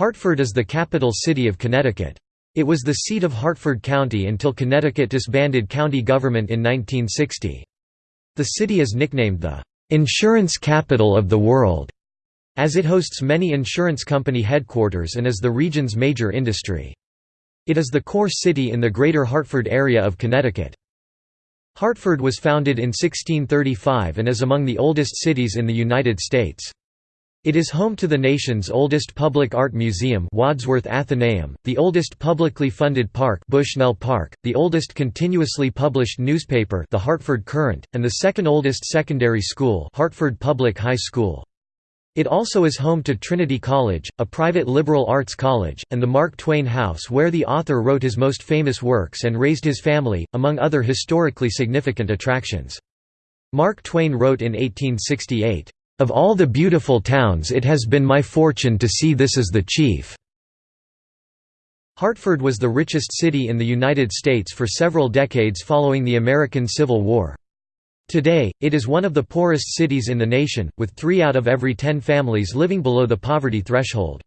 Hartford is the capital city of Connecticut. It was the seat of Hartford County until Connecticut disbanded county government in 1960. The city is nicknamed the "'Insurance Capital of the World' as it hosts many insurance company headquarters and is the region's major industry. It is the core city in the greater Hartford area of Connecticut. Hartford was founded in 1635 and is among the oldest cities in the United States. It is home to the nation's oldest public art museum Wadsworth Atheneum, the oldest publicly funded park Bushnell Park, the oldest continuously published newspaper The Hartford Courant, and the second oldest secondary school Hartford Public High School. It also is home to Trinity College, a private liberal arts college, and the Mark Twain House where the author wrote his most famous works and raised his family, among other historically significant attractions. Mark Twain wrote in 1868, of all the beautiful towns it has been my fortune to see this is the chief." Hartford was the richest city in the United States for several decades following the American Civil War. Today, it is one of the poorest cities in the nation, with three out of every ten families living below the poverty threshold.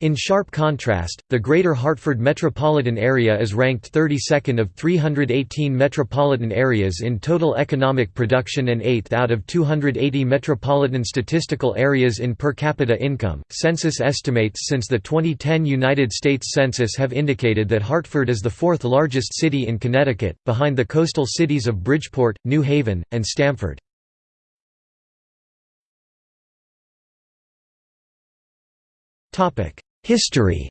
In sharp contrast, the Greater Hartford metropolitan area is ranked 32nd of 318 metropolitan areas in total economic production and 8th out of 280 metropolitan statistical areas in per capita income. Census estimates since the 2010 United States Census have indicated that Hartford is the fourth largest city in Connecticut, behind the coastal cities of Bridgeport, New Haven, and Stamford. History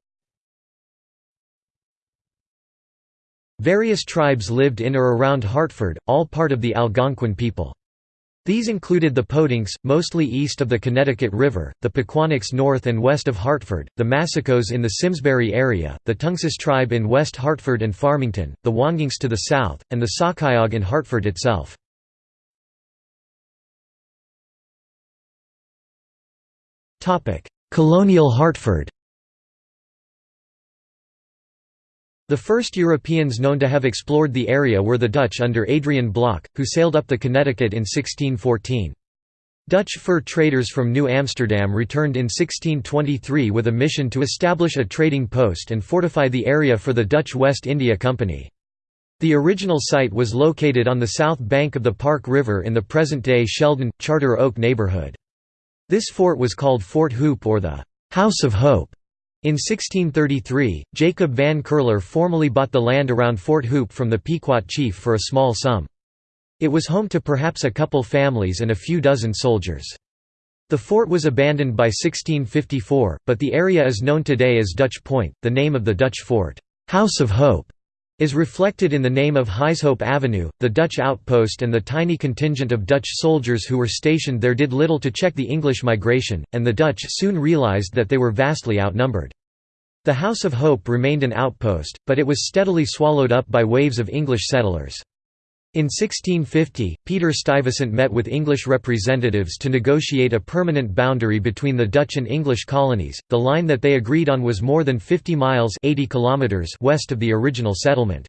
Various tribes lived in or around Hartford, all part of the Algonquin people. These included the Podunks, mostly east of the Connecticut River, the Poquonocks north and west of Hartford, the Massacos in the Simsbury area, the Tunxis tribe in West Hartford and Farmington, the Wangunks to the south, and the Sacayaug in Hartford itself. Colonial Hartford The first Europeans known to have explored the area were the Dutch under Adriaen Block, who sailed up the Connecticut in 1614. Dutch fur traders from New Amsterdam returned in 1623 with a mission to establish a trading post and fortify the area for the Dutch West India Company. The original site was located on the south bank of the Park River in the present-day Sheldon, Charter Oak neighborhood. This fort was called Fort Hoop or the «House of Hope». In 1633, Jacob van Curler formally bought the land around Fort Hoop from the Pequot chief for a small sum. It was home to perhaps a couple families and a few dozen soldiers. The fort was abandoned by 1654, but the area is known today as Dutch Point. The name of the Dutch fort, House of Hope, is reflected in the name of Huyshope Avenue. The Dutch outpost and the tiny contingent of Dutch soldiers who were stationed there did little to check the English migration, and the Dutch soon realized that they were vastly outnumbered. The House of Hope remained an outpost, but it was steadily swallowed up by waves of English settlers. In 1650, Peter Stuyvesant met with English representatives to negotiate a permanent boundary between the Dutch and English colonies. The line that they agreed on was more than 50 miles 80 kilometers west of the original settlement.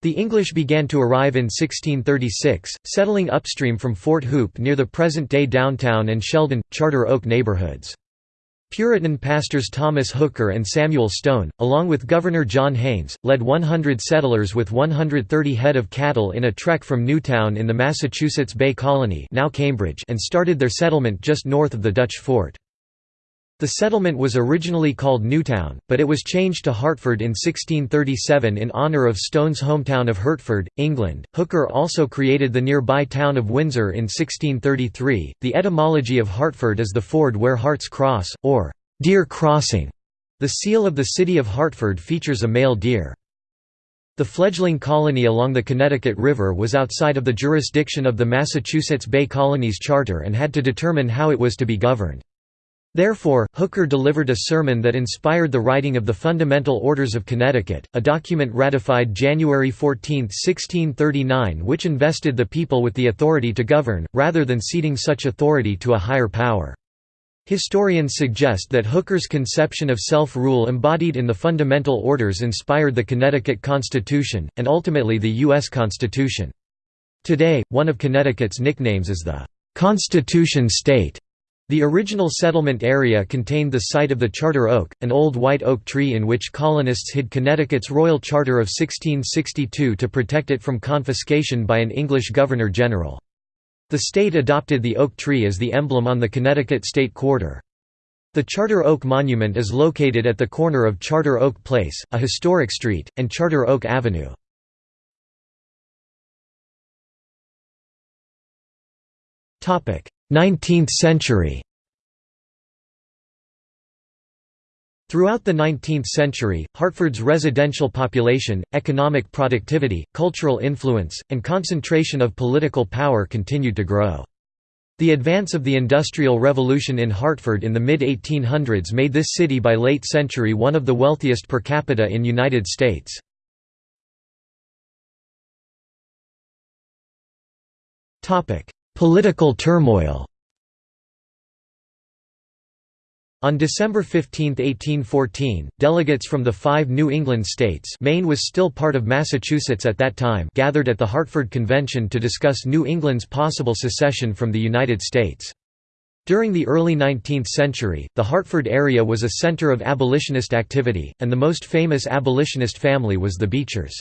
The English began to arrive in 1636, settling upstream from Fort Hoop near the present-day downtown and Sheldon, Charter Oak neighborhoods. Puritan pastors Thomas Hooker and Samuel Stone, along with Governor John Haynes, led 100 settlers with 130 head of cattle in a trek from Newtown in the Massachusetts Bay Colony now Cambridge and started their settlement just north of the Dutch fort. The settlement was originally called Newtown, but it was changed to Hartford in 1637 in honour of Stone's hometown of Hertford, England. Hooker also created the nearby town of Windsor in 1633. The etymology of Hartford is the ford where hearts cross, or deer crossing. The seal of the city of Hartford features a male deer. The fledgling colony along the Connecticut River was outside of the jurisdiction of the Massachusetts Bay Colony's charter and had to determine how it was to be governed. Therefore, Hooker delivered a sermon that inspired the writing of the Fundamental Orders of Connecticut, a document ratified January 14, 1639 which invested the people with the authority to govern, rather than ceding such authority to a higher power. Historians suggest that Hooker's conception of self-rule embodied in the Fundamental Orders inspired the Connecticut Constitution, and ultimately the U.S. Constitution. Today, one of Connecticut's nicknames is the "'Constitution State' The original settlement area contained the site of the Charter Oak, an old white oak tree in which colonists hid Connecticut's Royal Charter of 1662 to protect it from confiscation by an English governor-general. The state adopted the oak tree as the emblem on the Connecticut state quarter. The Charter Oak Monument is located at the corner of Charter Oak Place, a historic street, and Charter Oak Avenue. 19th century Throughout the 19th century, Hartford's residential population, economic productivity, cultural influence, and concentration of political power continued to grow. The advance of the Industrial Revolution in Hartford in the mid-1800s made this city by late century one of the wealthiest per capita in United States. Political turmoil On December 15, 1814, delegates from the five New England states Maine was still part of Massachusetts at that time gathered at the Hartford Convention to discuss New England's possible secession from the United States. During the early 19th century, the Hartford area was a center of abolitionist activity, and the most famous abolitionist family was the Beechers.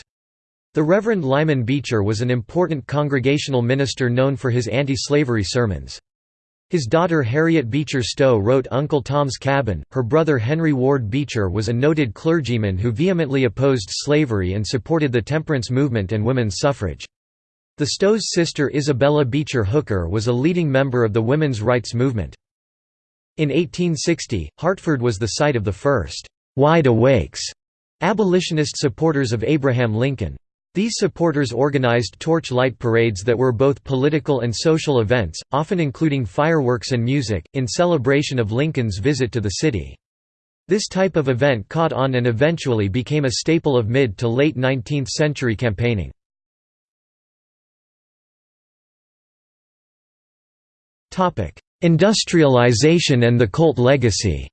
The Reverend Lyman Beecher was an important congregational minister known for his anti-slavery sermons. His daughter Harriet Beecher Stowe wrote Uncle Tom's Cabin. Her brother Henry Ward Beecher was a noted clergyman who vehemently opposed slavery and supported the temperance movement and women's suffrage. The Stowe's sister Isabella Beecher Hooker was a leading member of the women's rights movement. In 1860, Hartford was the site of the first «wide awakes» abolitionist supporters of Abraham Lincoln. These supporters organized torch light parades that were both political and social events, often including fireworks and music, in celebration of Lincoln's visit to the city. This type of event caught on and eventually became a staple of mid to late 19th century campaigning. Industrialization and the Colt legacy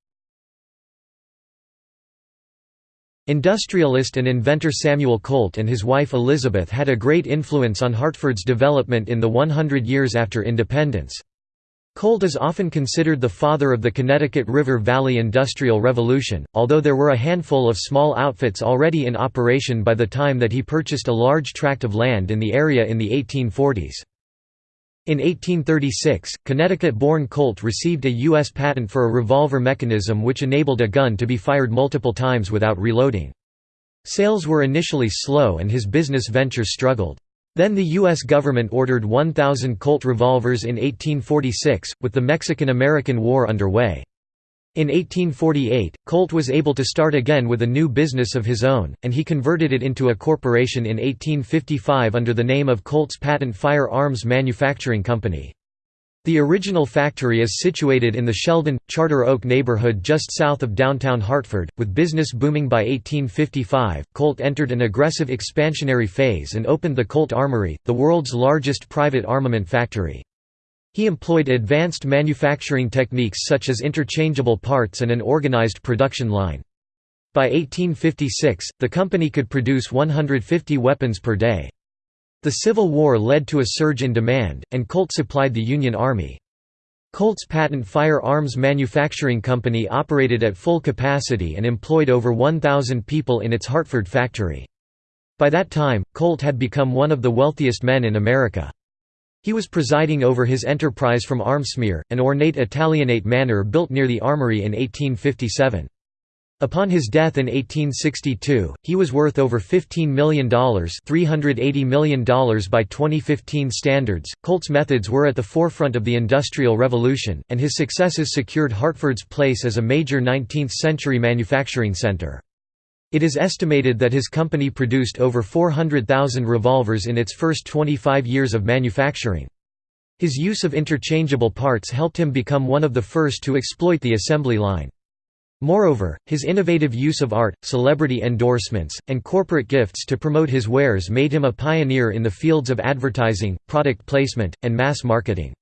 Industrialist and inventor Samuel Colt and his wife Elizabeth had a great influence on Hartford's development in the 100 years after independence. Colt is often considered the father of the Connecticut River Valley Industrial Revolution, although there were a handful of small outfits already in operation by the time that he purchased a large tract of land in the area in the 1840s. In 1836, Connecticut-born Colt received a U.S. patent for a revolver mechanism which enabled a gun to be fired multiple times without reloading. Sales were initially slow and his business venture struggled. Then the U.S. government ordered 1,000 Colt revolvers in 1846, with the Mexican–American War underway. In 1848, Colt was able to start again with a new business of his own, and he converted it into a corporation in 1855 under the name of Colt's Patent Fire Arms Manufacturing Company. The original factory is situated in the Sheldon, Charter Oak neighborhood just south of downtown Hartford. With business booming by 1855, Colt entered an aggressive expansionary phase and opened the Colt Armory, the world's largest private armament factory. He employed advanced manufacturing techniques such as interchangeable parts and an organized production line. By 1856, the company could produce 150 weapons per day. The Civil War led to a surge in demand, and Colt supplied the Union Army. Colt's Patent Fire Arms Manufacturing Company operated at full capacity and employed over 1,000 people in its Hartford factory. By that time, Colt had become one of the wealthiest men in America. He was presiding over his enterprise from Armsmere, an ornate Italianate manor built near the armory in 1857. Upon his death in 1862, he was worth over $15 million $380 million by 2015 standards. Colt's methods were at the forefront of the Industrial Revolution, and his successes secured Hartford's place as a major 19th-century manufacturing center. It is estimated that his company produced over 400,000 revolvers in its first 25 years of manufacturing. His use of interchangeable parts helped him become one of the first to exploit the assembly line. Moreover, his innovative use of art, celebrity endorsements, and corporate gifts to promote his wares made him a pioneer in the fields of advertising, product placement, and mass marketing.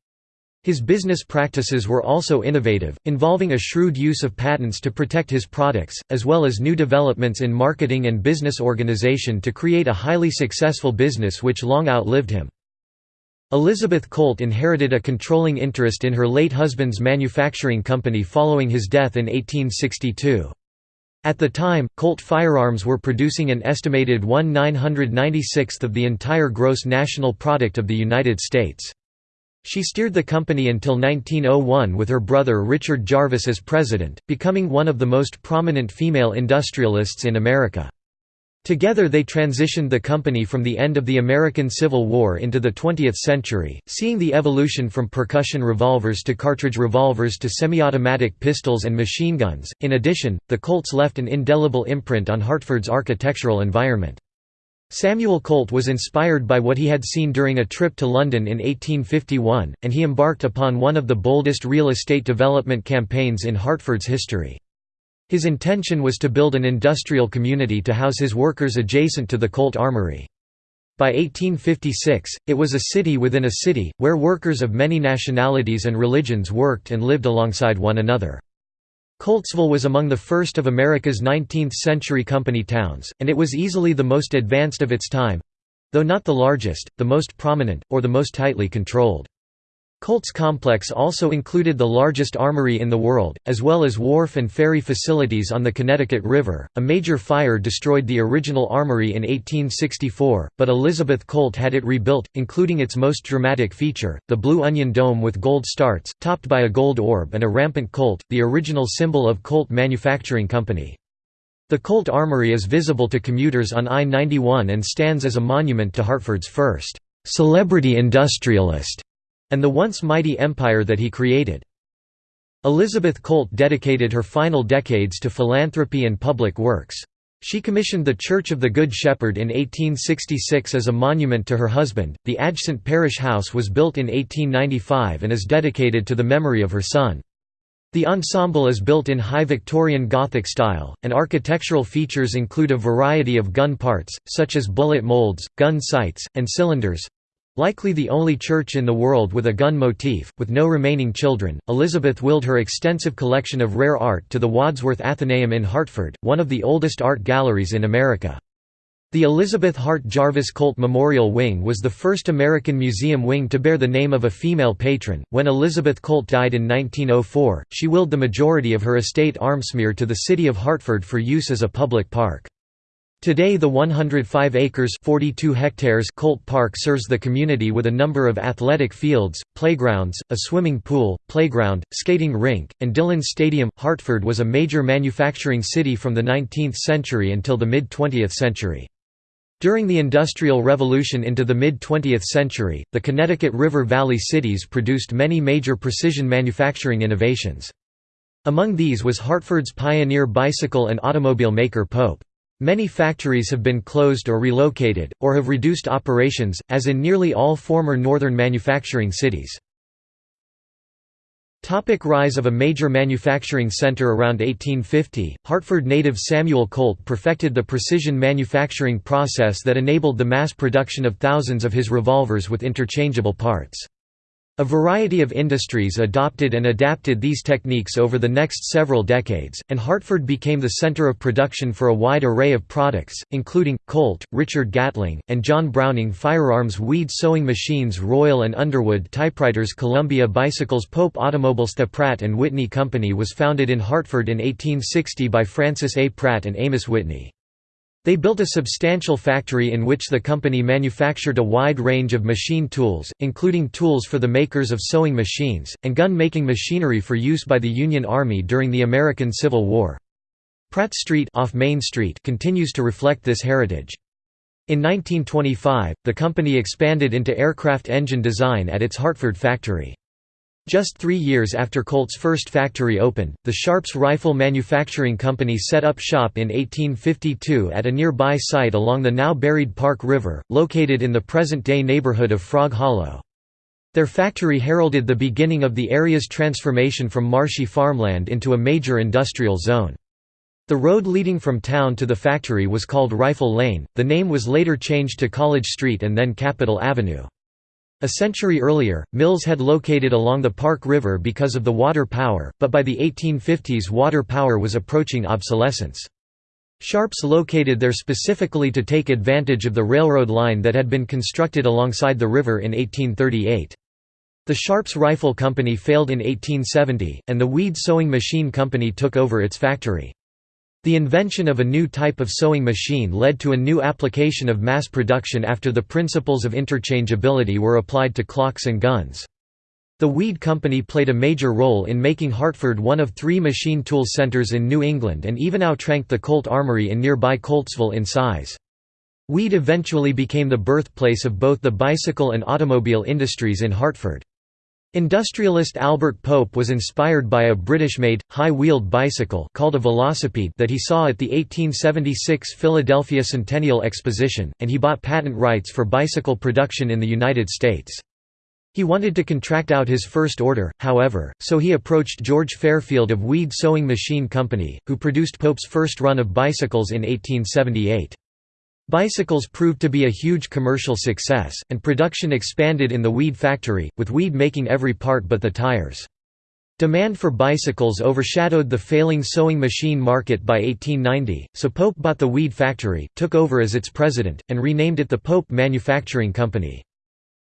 His business practices were also innovative, involving a shrewd use of patents to protect his products, as well as new developments in marketing and business organization to create a highly successful business which long outlived him. Elizabeth Colt inherited a controlling interest in her late husband's manufacturing company following his death in 1862. At the time, Colt firearms were producing an estimated 1 996th of the entire gross national product of the United States. She steered the company until 1901 with her brother Richard Jarvis as president, becoming one of the most prominent female industrialists in America. Together they transitioned the company from the end of the American Civil War into the 20th century, seeing the evolution from percussion revolvers to cartridge revolvers to semi-automatic pistols and machine guns. In addition, the Colts left an indelible imprint on Hartford's architectural environment. Samuel Colt was inspired by what he had seen during a trip to London in 1851, and he embarked upon one of the boldest real estate development campaigns in Hartford's history. His intention was to build an industrial community to house his workers adjacent to the Colt Armory. By 1856, it was a city within a city, where workers of many nationalities and religions worked and lived alongside one another. Coltsville was among the first of America's 19th-century company towns, and it was easily the most advanced of its time—though not the largest, the most prominent, or the most tightly controlled. Colts Complex also included the largest armory in the world, as well as wharf and ferry facilities on the Connecticut River. A major fire destroyed the original armory in 1864, but Elizabeth Colt had it rebuilt, including its most dramatic feature, the Blue Onion Dome with gold starts, topped by a gold orb and a rampant colt, the original symbol of Colt Manufacturing Company. The Colt Armory is visible to commuters on I-91 and stands as a monument to Hartford's first celebrity industrialist and the once mighty empire that he created. Elizabeth Colt dedicated her final decades to philanthropy and public works. She commissioned the Church of the Good Shepherd in 1866 as a monument to her husband. The adjacent parish house was built in 1895 and is dedicated to the memory of her son. The ensemble is built in high Victorian Gothic style, and architectural features include a variety of gun parts, such as bullet molds, gun sights, and cylinders, Likely the only church in the world with a gun motif, with no remaining children, Elizabeth willed her extensive collection of rare art to the Wadsworth Atheneum in Hartford, one of the oldest art galleries in America. The Elizabeth Hart Jarvis Colt Memorial Wing was the first American museum wing to bear the name of a female patron. When Elizabeth Colt died in 1904, she willed the majority of her estate Armsmere to the city of Hartford for use as a public park. Today the 105 acres 42 hectares Colt Park serves the community with a number of athletic fields, playgrounds, a swimming pool, playground, skating rink, and Dillon Stadium. Hartford was a major manufacturing city from the 19th century until the mid-20th century. During the Industrial Revolution into the mid-20th century, the Connecticut River Valley cities produced many major precision manufacturing innovations. Among these was Hartford's pioneer bicycle and automobile maker Pope. Many factories have been closed or relocated, or have reduced operations, as in nearly all former northern manufacturing cities. Topic rise of a major manufacturing center Around 1850, Hartford native Samuel Colt perfected the precision manufacturing process that enabled the mass production of thousands of his revolvers with interchangeable parts. A variety of industries adopted and adapted these techniques over the next several decades, and Hartford became the center of production for a wide array of products, including, Colt, Richard Gatling, and John Browning firearms weed sewing machines Royal and Underwood typewriters Columbia bicycles Pope Automobiles The Pratt & Whitney Company was founded in Hartford in 1860 by Francis A. Pratt and Amos Whitney. They built a substantial factory in which the company manufactured a wide range of machine tools, including tools for the makers of sewing machines, and gun-making machinery for use by the Union Army during the American Civil War. Pratt Street, off Main Street continues to reflect this heritage. In 1925, the company expanded into aircraft engine design at its Hartford factory. Just three years after Colt's first factory opened, the Sharps Rifle Manufacturing Company set up shop in 1852 at a nearby site along the now buried Park River, located in the present-day neighborhood of Frog Hollow. Their factory heralded the beginning of the area's transformation from marshy farmland into a major industrial zone. The road leading from town to the factory was called Rifle Lane, the name was later changed to College Street and then Capitol Avenue. A century earlier, mills had located along the Park River because of the water power, but by the 1850s water power was approaching obsolescence. Sharps located there specifically to take advantage of the railroad line that had been constructed alongside the river in 1838. The Sharps Rifle Company failed in 1870, and the Weed Sewing Machine Company took over its factory. The invention of a new type of sewing machine led to a new application of mass production after the principles of interchangeability were applied to clocks and guns. The Weed Company played a major role in making Hartford one of three machine tool centers in New England and even outranked the Colt Armory in nearby Coltsville in size. Weed eventually became the birthplace of both the bicycle and automobile industries in Hartford. Industrialist Albert Pope was inspired by a British-made, high-wheeled bicycle called a velocipede that he saw at the 1876 Philadelphia Centennial Exposition, and he bought patent rights for bicycle production in the United States. He wanted to contract out his first order, however, so he approached George Fairfield of Weed Sewing Machine Company, who produced Pope's first run of bicycles in 1878. Bicycles proved to be a huge commercial success, and production expanded in the Weed factory, with Weed making every part but the tires. Demand for bicycles overshadowed the failing sewing machine market by 1890, so Pope bought the Weed factory, took over as its president, and renamed it the Pope Manufacturing Company.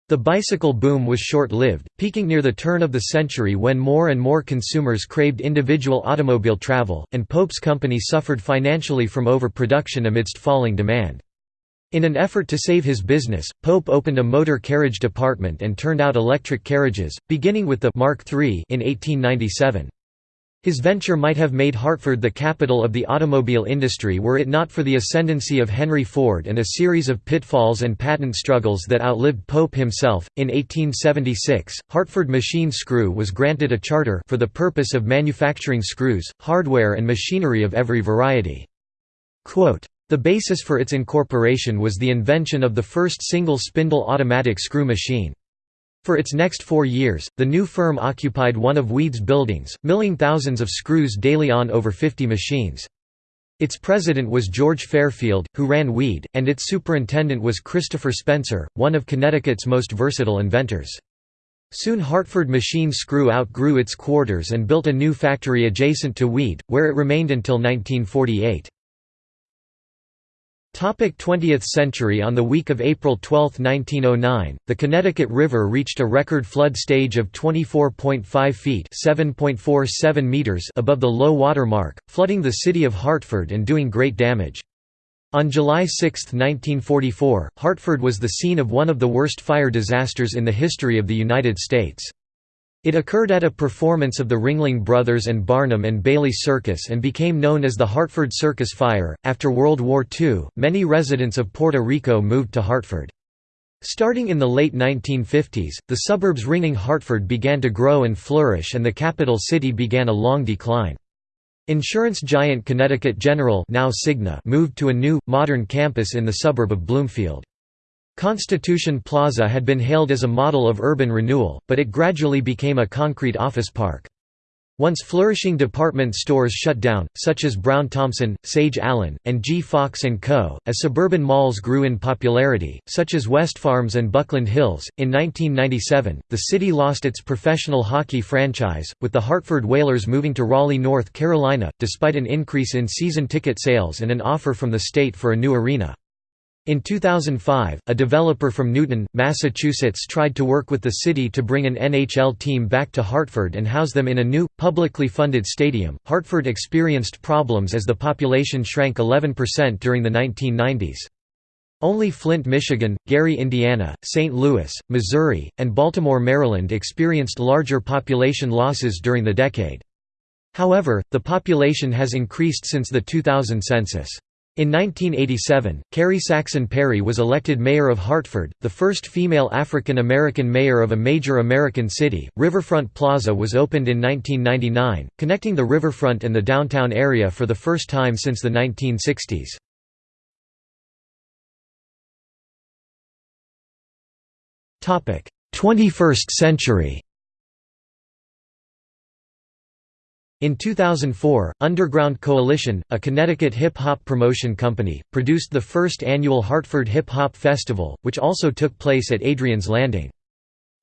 The bicycle boom was short-lived, peaking near the turn of the century when more and more consumers craved individual automobile travel, and Pope's company suffered financially from overproduction amidst falling demand. In an effort to save his business, Pope opened a motor carriage department and turned out electric carriages, beginning with the Mark III in 1897. His venture might have made Hartford the capital of the automobile industry were it not for the ascendancy of Henry Ford and a series of pitfalls and patent struggles that outlived Pope himself. In 1876, Hartford Machine Screw was granted a charter for the purpose of manufacturing screws, hardware, and machinery of every variety. Quote, the basis for its incorporation was the invention of the first single-spindle automatic screw machine. For its next four years, the new firm occupied one of Weed's buildings, milling thousands of screws daily on over 50 machines. Its president was George Fairfield, who ran Weed, and its superintendent was Christopher Spencer, one of Connecticut's most versatile inventors. Soon Hartford Machine Screw outgrew its quarters and built a new factory adjacent to Weed, where it remained until 1948. 20th century On the week of April 12, 1909, the Connecticut River reached a record flood stage of 24.5 feet meters above the low water mark, flooding the city of Hartford and doing great damage. On July 6, 1944, Hartford was the scene of one of the worst fire disasters in the history of the United States. It occurred at a performance of the Ringling Brothers and Barnum and Bailey Circus and became known as the Hartford Circus Fire. After World War II, many residents of Puerto Rico moved to Hartford. Starting in the late 1950s, the suburbs ringing Hartford began to grow and flourish and the capital city began a long decline. Insurance giant Connecticut General now Cigna moved to a new, modern campus in the suburb of Bloomfield. Constitution Plaza had been hailed as a model of urban renewal, but it gradually became a concrete office park. Once flourishing department stores shut down, such as Brown Thomson, Sage Allen, and G. Fox & Co., as suburban malls grew in popularity, such as West Farms and Buckland Hills. In 1997, the city lost its professional hockey franchise, with the Hartford Whalers moving to Raleigh, North Carolina, despite an increase in season ticket sales and an offer from the state for a new arena. In 2005, a developer from Newton, Massachusetts tried to work with the city to bring an NHL team back to Hartford and house them in a new, publicly funded stadium. Hartford experienced problems as the population shrank 11% during the 1990s. Only Flint, Michigan, Gary, Indiana, St. Louis, Missouri, and Baltimore, Maryland experienced larger population losses during the decade. However, the population has increased since the 2000 census. In 1987, Carrie Saxon Perry was elected mayor of Hartford, the first female African American mayor of a major American city. Riverfront Plaza was opened in 1999, connecting the riverfront and the downtown area for the first time since the 1960s. Topic: 21st century. In 2004, Underground Coalition, a Connecticut hip-hop promotion company, produced the first annual Hartford Hip Hop Festival, which also took place at Adriaen's Landing.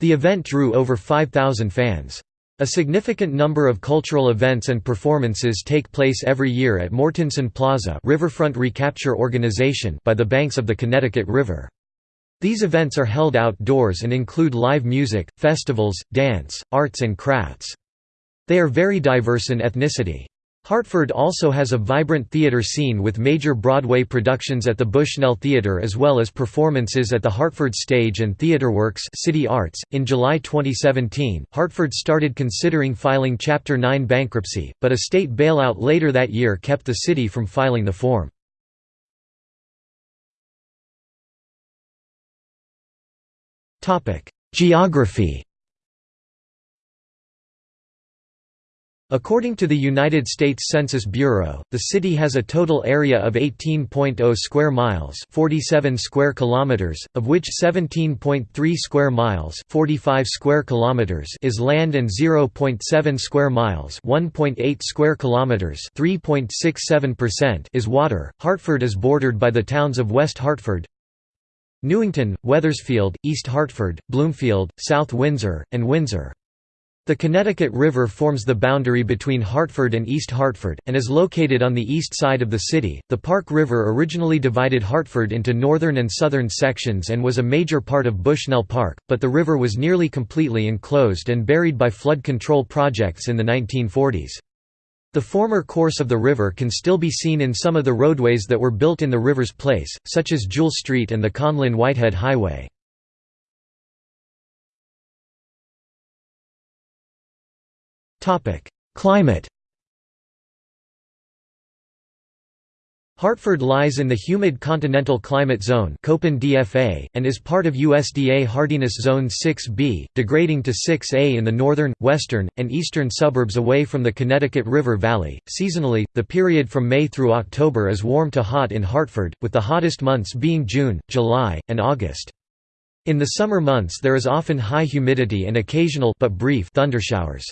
The event drew over 5,000 fans. A significant number of cultural events and performances take place every year at Mortensen Plaza Riverfront Recapture Organization by the banks of the Connecticut River. These events are held outdoors and include live music, festivals, dance, arts and crafts. They are very diverse in ethnicity. Hartford also has a vibrant theater scene with major Broadway productions at the Bushnell Theater as well as performances at the Hartford Stage and Theater Works City Arts. In July 2017, Hartford started considering filing Chapter 9 bankruptcy, but a state bailout later that year kept the city from filing the form. Geography According to the United States Census Bureau, the city has a total area of 18.0 square miles, 47 square kilometers, of which 17.3 square miles, 45 square kilometers is land and 0.7 square miles, 1.8 square kilometers, 3.67% is water. Hartford is bordered by the towns of West Hartford, Newington, Wethersfield, East Hartford, Bloomfield, South Windsor, and Windsor. The Connecticut River forms the boundary between Hartford and East Hartford, and is located on the east side of the city. The Park River originally divided Hartford into northern and southern sections and was a major part of Bushnell Park, but the river was nearly completely enclosed and buried by flood control projects in the 1940s. The former course of the river can still be seen in some of the roadways that were built in the river's place, such as Jewell Street and the Conlin-Whitehead Highway. Climate Hartford lies in the humid continental climate zone DFA, and is part of USDA hardiness zone 6B, degrading to 6A in the northern, western, and eastern suburbs away from the Connecticut River Valley. Seasonally, the period from May through October is warm to hot in Hartford, with the hottest months being June, July, and August. In the summer months there is often high humidity and occasional but brief thundershowers.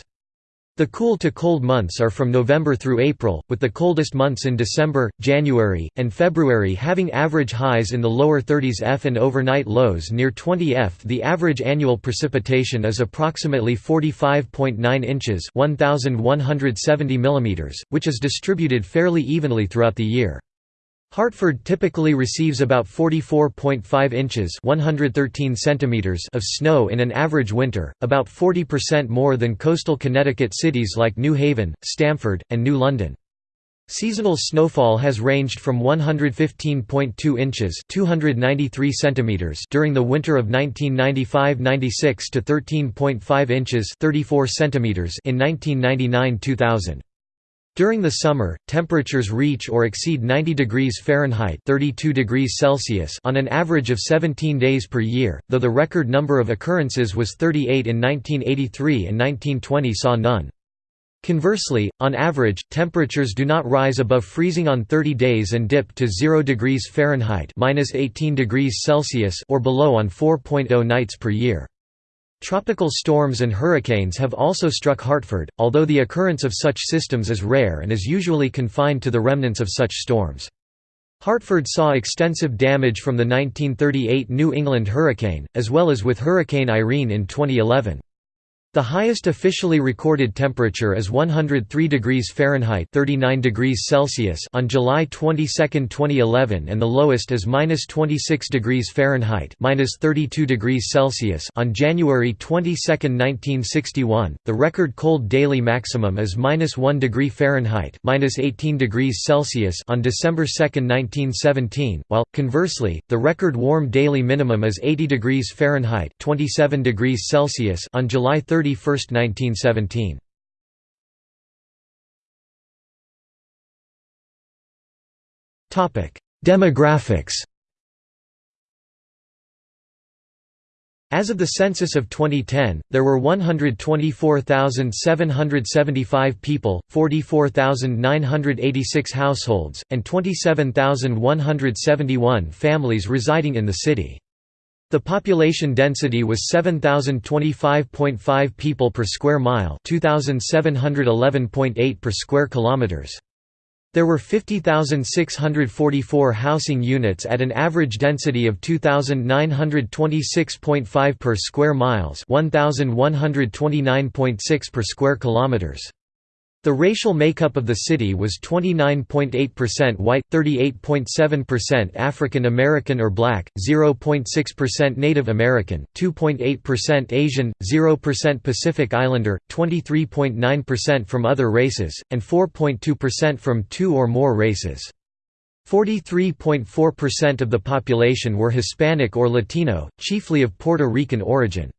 The cool to cold months are from November through April, with the coldest months in December, January, and February having average highs in the lower 30s F and overnight lows near 20 F. The average annual precipitation is approximately 45.9 inches 1,170 mm, which is distributed fairly evenly throughout the year. Hartford typically receives about 44.5 inches 113 centimeters of snow in an average winter, about 40% more than coastal Connecticut cities like New Haven, Stamford, and New London. Seasonal snowfall has ranged from 115.2 inches 293 centimeters during the winter of 1995–96 to 13.5 inches 34 centimeters in 1999–2000. During the summer, temperatures reach or exceed 90 degrees Fahrenheit 32 degrees Celsius on an average of 17 days per year, though the record number of occurrences was 38 in 1983 and 1920 saw none. Conversely, on average, temperatures do not rise above freezing on 30 days and dip to 0 degrees Fahrenheit -18 degrees Celsius or below on 4.0 nights per year. Tropical storms and hurricanes have also struck Hartford, although the occurrence of such systems is rare and is usually confined to the remnants of such storms. Hartford saw extensive damage from the 1938 New England hurricane, as well as with Hurricane Irene in 2011. The highest officially recorded temperature is 103 degrees Fahrenheit (39 degrees Celsius) on July 22, 2011, and the lowest is -26 degrees Fahrenheit (32 degrees Celsius) on January 22, 1961. The record cold daily maximum is -1 degree Fahrenheit (18 degrees Celsius) on December 2, 1917, while conversely, the record warm daily minimum is 80 degrees Fahrenheit (27 degrees Celsius) on July 30 31, 1917. Demographics As of the census of 2010, there were 124,775 people, 44,986 households, and 27,171 families residing in the city. The population density was 7025.5 people per square mile, 2711.8 per square kilometers. There were 50,644 housing units at an average density of 2,926.5 per square miles 1,129.6 per square kilometers. The racial makeup of the city was 29.8% white, 38.7% African American or black, 0.6% Native American, 2.8% Asian, 0% Pacific Islander, 23.9% from other races, and 4.2% from two or more races. 43.4% of the population were Hispanic or Latino, chiefly of Puerto Rican origin.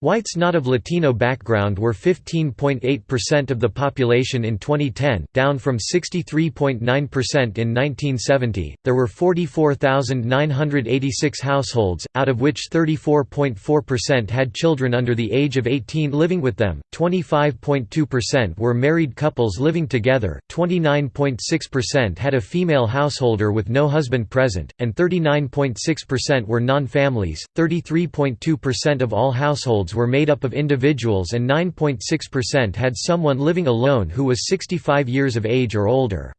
Whites not of Latino background were 15.8% of the population in 2010, down from 63.9% in 1970. There were 44,986 households, out of which 34.4% had children under the age of 18 living with them, 25.2% were married couples living together, 29.6% had a female householder with no husband present, and 39.6% were non families. 33.2% of all households households were made up of individuals and 9.6% had someone living alone who was 65 years of age or older.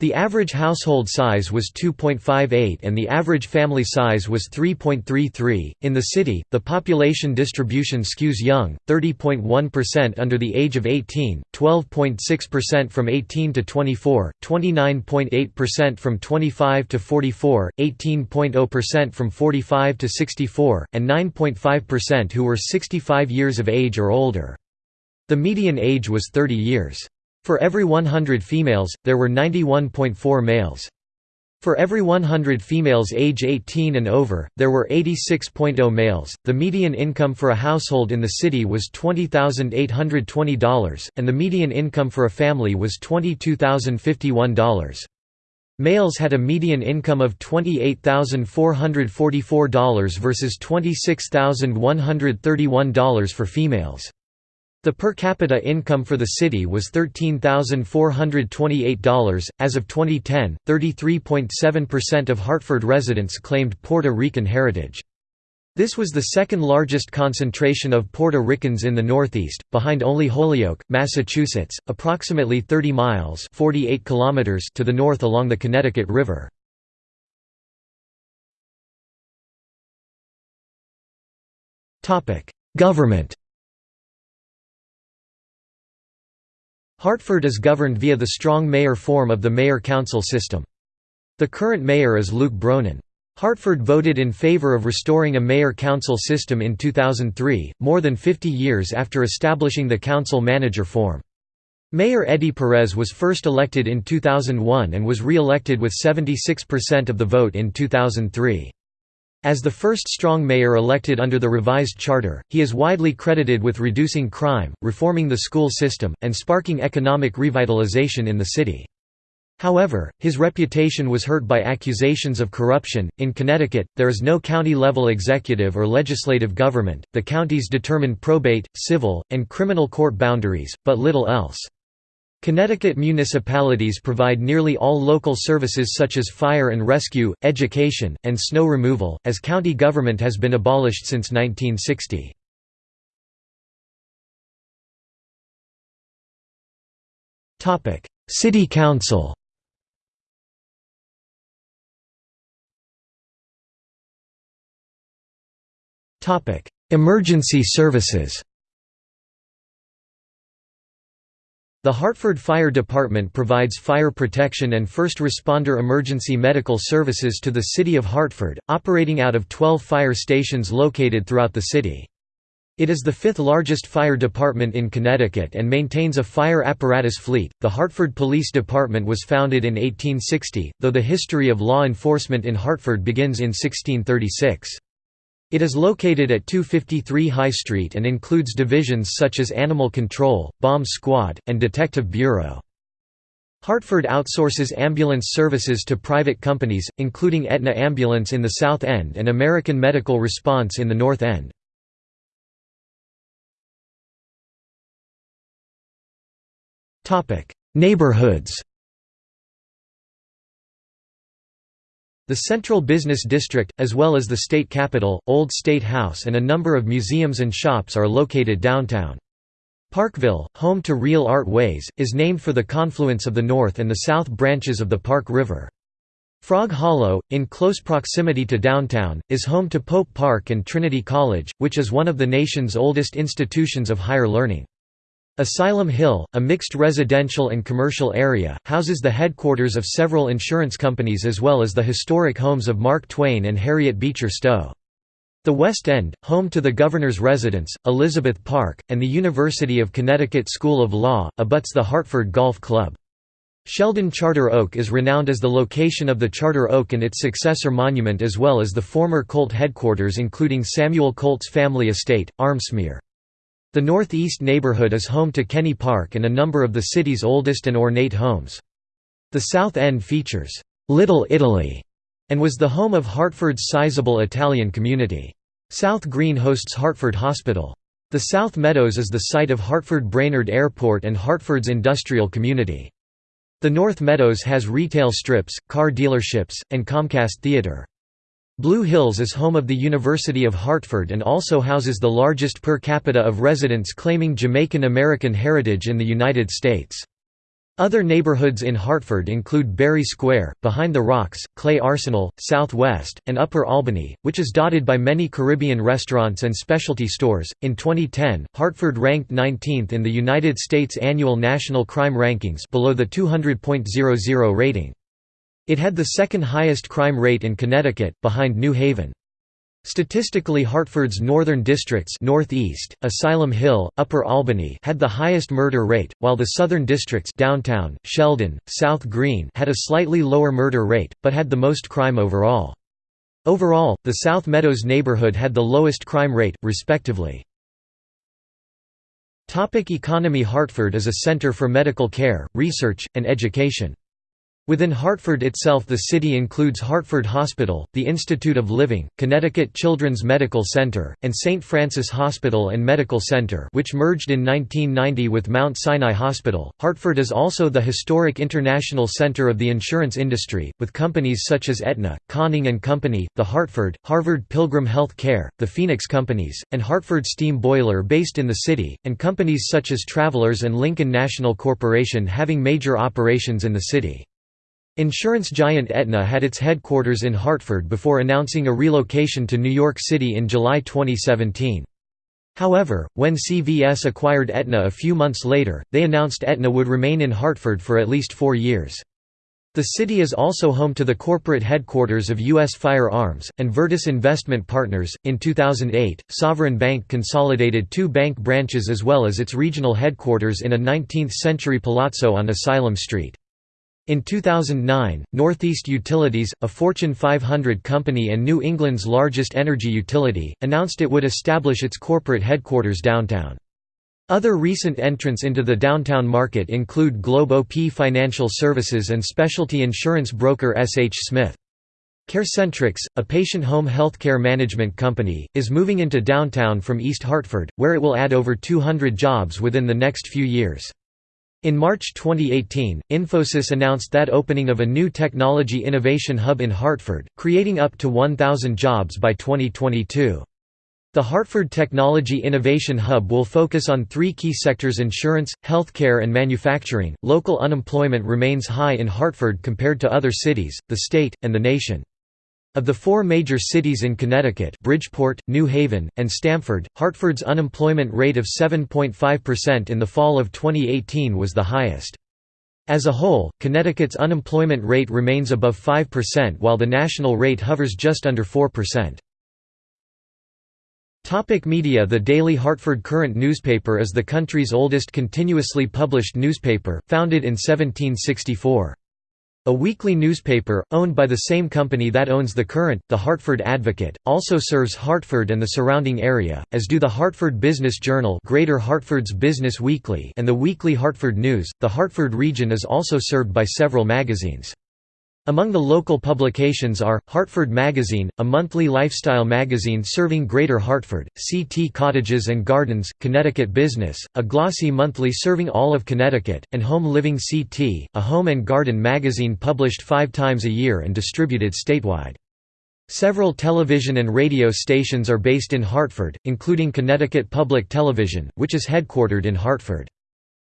The average household size was 2.58 and the average family size was 3.33. In the city, the population distribution skews young 30.1% under the age of 18, 12.6% from 18 to 24, 29.8% from 25 to 44, 18.0% from 45 to 64, and 9.5% who were 65 years of age or older. The median age was 30 years. For every 100 females, there were 91.4 males. For every 100 females age 18 and over, there were 86.0 males. The median income for a household in the city was $20,820, and the median income for a family was $22,051. Males had a median income of $28,444 versus $26,131 for females. The per capita income for the city was $13,428. As of 2010, 33.7% of Hartford residents claimed Puerto Rican heritage. This was the second largest concentration of Puerto Ricans in the Northeast, behind only Holyoke, Massachusetts, approximately 30 miles 48 kilometers to the north along the Connecticut River. Government Hartford is governed via the strong mayor form of the mayor-council system. The current mayor is Luke Bronin. Hartford voted in favor of restoring a mayor-council system in 2003, more than 50 years after establishing the council-manager form. Mayor Eddie Perez was first elected in 2001 and was re-elected with 76% of the vote in 2003. As the first strong mayor elected under the revised charter, he is widely credited with reducing crime, reforming the school system, and sparking economic revitalization in the city. However, his reputation was hurt by accusations of corruption. In Connecticut, there is no county level executive or legislative government, the counties determine probate, civil, and criminal court boundaries, but little else. Connecticut municipalities provide nearly all local services such as fire and rescue, education, and snow removal, as county government has been abolished since 1960. City Council Emergency services The Hartford Fire Department provides fire protection and first responder emergency medical services to the City of Hartford, operating out of 12 fire stations located throughout the city. It is the fifth largest fire department in Connecticut and maintains a fire apparatus fleet. The Hartford Police Department was founded in 1860, though the history of law enforcement in Hartford begins in 1636. It is located at 253 High Street and includes divisions such as Animal Control, Bomb Squad, and Detective Bureau. Hartford outsources ambulance services to private companies, including Aetna Ambulance in the South End and American Medical Response in the North End. Neighborhoods The Central Business District, as well as the State Capitol, Old State House and a number of museums and shops are located downtown. Parkville, home to Real Art Ways, is named for the confluence of the north and the south branches of the Park River. Frog Hollow, in close proximity to downtown, is home to Pope Park and Trinity College, which is one of the nation's oldest institutions of higher learning. Asylum Hill, a mixed residential and commercial area, houses the headquarters of several insurance companies as well as the historic homes of Mark Twain and Harriet Beecher Stowe. The West End, home to the Governor's Residence, Elizabeth Park, and the University of Connecticut School of Law, abuts the Hartford Golf Club. Sheldon Charter Oak is renowned as the location of the Charter Oak and its successor monument as well as the former Colt headquarters including Samuel Colt's family estate, Armsmere. The northeast neighborhood is home to Kenny Park and a number of the city's oldest and ornate homes. The South End features, "'Little Italy' and was the home of Hartford's sizable Italian community. South Green hosts Hartford Hospital. The South Meadows is the site of Hartford Brainerd Airport and Hartford's industrial community. The North Meadows has retail strips, car dealerships, and Comcast Theater. Blue Hills is home of the University of Hartford and also houses the largest per capita of residents claiming Jamaican American heritage in the United States. Other neighborhoods in Hartford include Barry Square, Behind the Rocks, Clay Arsenal, Southwest, and Upper Albany, which is dotted by many Caribbean restaurants and specialty stores. In 2010, Hartford ranked 19th in the United States annual national crime rankings below the 200.00 rating. It had the second highest crime rate in Connecticut, behind New Haven. Statistically Hartford's northern districts Northeast, Asylum Hill, Upper Albany had the highest murder rate, while the southern districts downtown, Sheldon, South Green had a slightly lower murder rate, but had the most crime overall. Overall, the South Meadows neighborhood had the lowest crime rate, respectively. Topic economy Hartford is a center for medical care, research, and education. Within Hartford itself the city includes Hartford Hospital, the Institute of Living, Connecticut Children's Medical Center, and St. Francis Hospital and Medical Center which merged in 1990 with Mount Sinai Hospital. Hartford is also the historic international center of the insurance industry, with companies such as Aetna, Conning & Company, The Hartford, Harvard Pilgrim Health Care, the Phoenix Companies, and Hartford Steam Boiler based in the city, and companies such as Travelers and Lincoln National Corporation having major operations in the city. Insurance giant Aetna had its headquarters in Hartford before announcing a relocation to New York City in July 2017. However, when CVS acquired Aetna a few months later, they announced Aetna would remain in Hartford for at least four years. The city is also home to the corporate headquarters of U.S. Firearms, and Virtus Investment Partners. In 2008, Sovereign Bank consolidated two bank branches as well as its regional headquarters in a 19th century palazzo on Asylum Street. In 2009, Northeast Utilities, a Fortune 500 company and New England's largest energy utility, announced it would establish its corporate headquarters downtown. Other recent entrants into the downtown market include Globe OP Financial Services and specialty insurance broker S. H. Smith. CareCentrix, a patient home healthcare management company, is moving into downtown from East Hartford, where it will add over 200 jobs within the next few years. In March 2018, Infosys announced that opening of a new technology innovation hub in Hartford, creating up to 1,000 jobs by 2022. The Hartford Technology Innovation Hub will focus on three key sectors insurance, healthcare, and manufacturing. Local unemployment remains high in Hartford compared to other cities, the state, and the nation. Of the four major cities in Connecticut Bridgeport, New Haven, and Stamford, Hartford's unemployment rate of 7.5% in the fall of 2018 was the highest. As a whole, Connecticut's unemployment rate remains above 5% while the national rate hovers just under 4%. Topic media The Daily Hartford Courant newspaper is the country's oldest continuously published newspaper, founded in 1764. A weekly newspaper, owned by the same company that owns The Courant, The Hartford Advocate, also serves Hartford and the surrounding area, as do the Hartford Business Journal Greater Hartford's Business Weekly and the Weekly Hartford News. The Hartford region is also served by several magazines. Among the local publications are, Hartford Magazine, a monthly lifestyle magazine serving Greater Hartford, CT Cottages and Gardens, Connecticut Business, a glossy monthly serving all of Connecticut, and Home Living CT, a home and garden magazine published five times a year and distributed statewide. Several television and radio stations are based in Hartford, including Connecticut Public Television, which is headquartered in Hartford.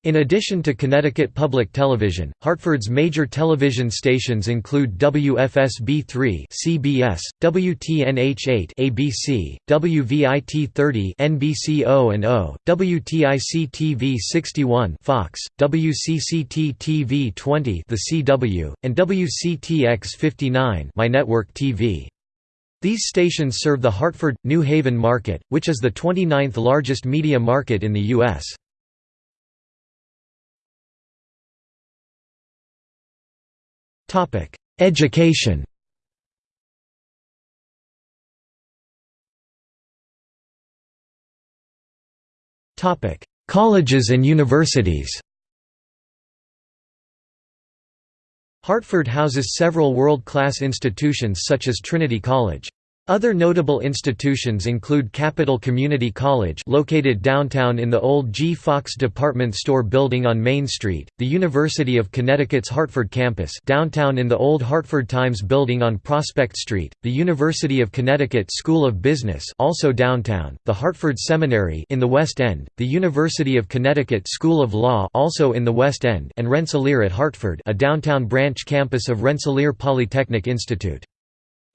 In addition to Connecticut Public Television, Hartford's major television stations include WFSB3 (CBS), WTNH8 (ABC), WVIT30 (NBC0 and O), WTIC-TV 61 (Fox), WCCT-TV 20 (The CW), and WCTX 59 (My Network TV). These stations serve the Hartford, New Haven market, which is the 29th largest media market in the U.S. Education. Topic: Colleges and universities. Hartford houses several world-class institutions such as Trinity College. Other notable institutions include Capital Community College located downtown in the old G. Fox department store building on Main Street, the University of Connecticut's Hartford campus downtown in the old Hartford Times building on Prospect Street, the University of Connecticut School of Business also downtown, the Hartford Seminary in the West End, the University of Connecticut School of Law also in the West End and Rensselaer at Hartford a downtown branch campus of Rensselaer Polytechnic Institute.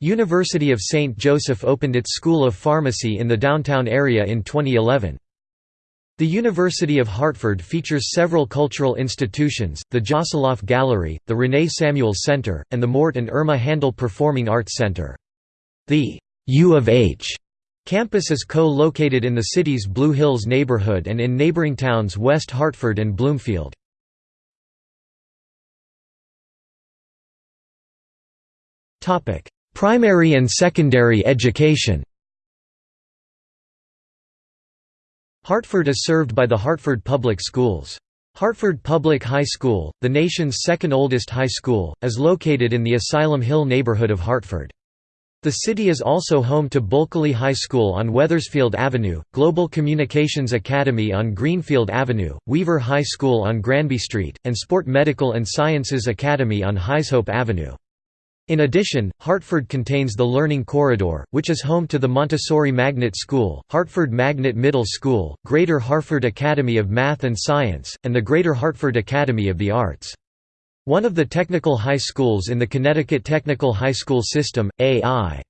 University of St. Joseph opened its School of Pharmacy in the downtown area in 2011. The University of Hartford features several cultural institutions, the Josoloff Gallery, the Renee Samuels Center, and the Mort and Irma Handel Performing Arts Center. The U of H campus is co-located in the city's Blue Hills neighborhood and in neighboring towns West Hartford and Bloomfield. Primary and secondary education Hartford is served by the Hartford Public Schools. Hartford Public High School, the nation's second oldest high school, is located in the Asylum Hill neighborhood of Hartford. The city is also home to Bulkeley High School on Wethersfield Avenue, Global Communications Academy on Greenfield Avenue, Weaver High School on Granby Street, and Sport Medical and Sciences Academy on Huyshope Avenue. In addition, Hartford contains the Learning Corridor, which is home to the Montessori Magnet School, Hartford Magnet Middle School, Greater Hartford Academy of Math and Science, and the Greater Hartford Academy of the Arts. One of the technical high schools in the Connecticut Technical High School System, A.I.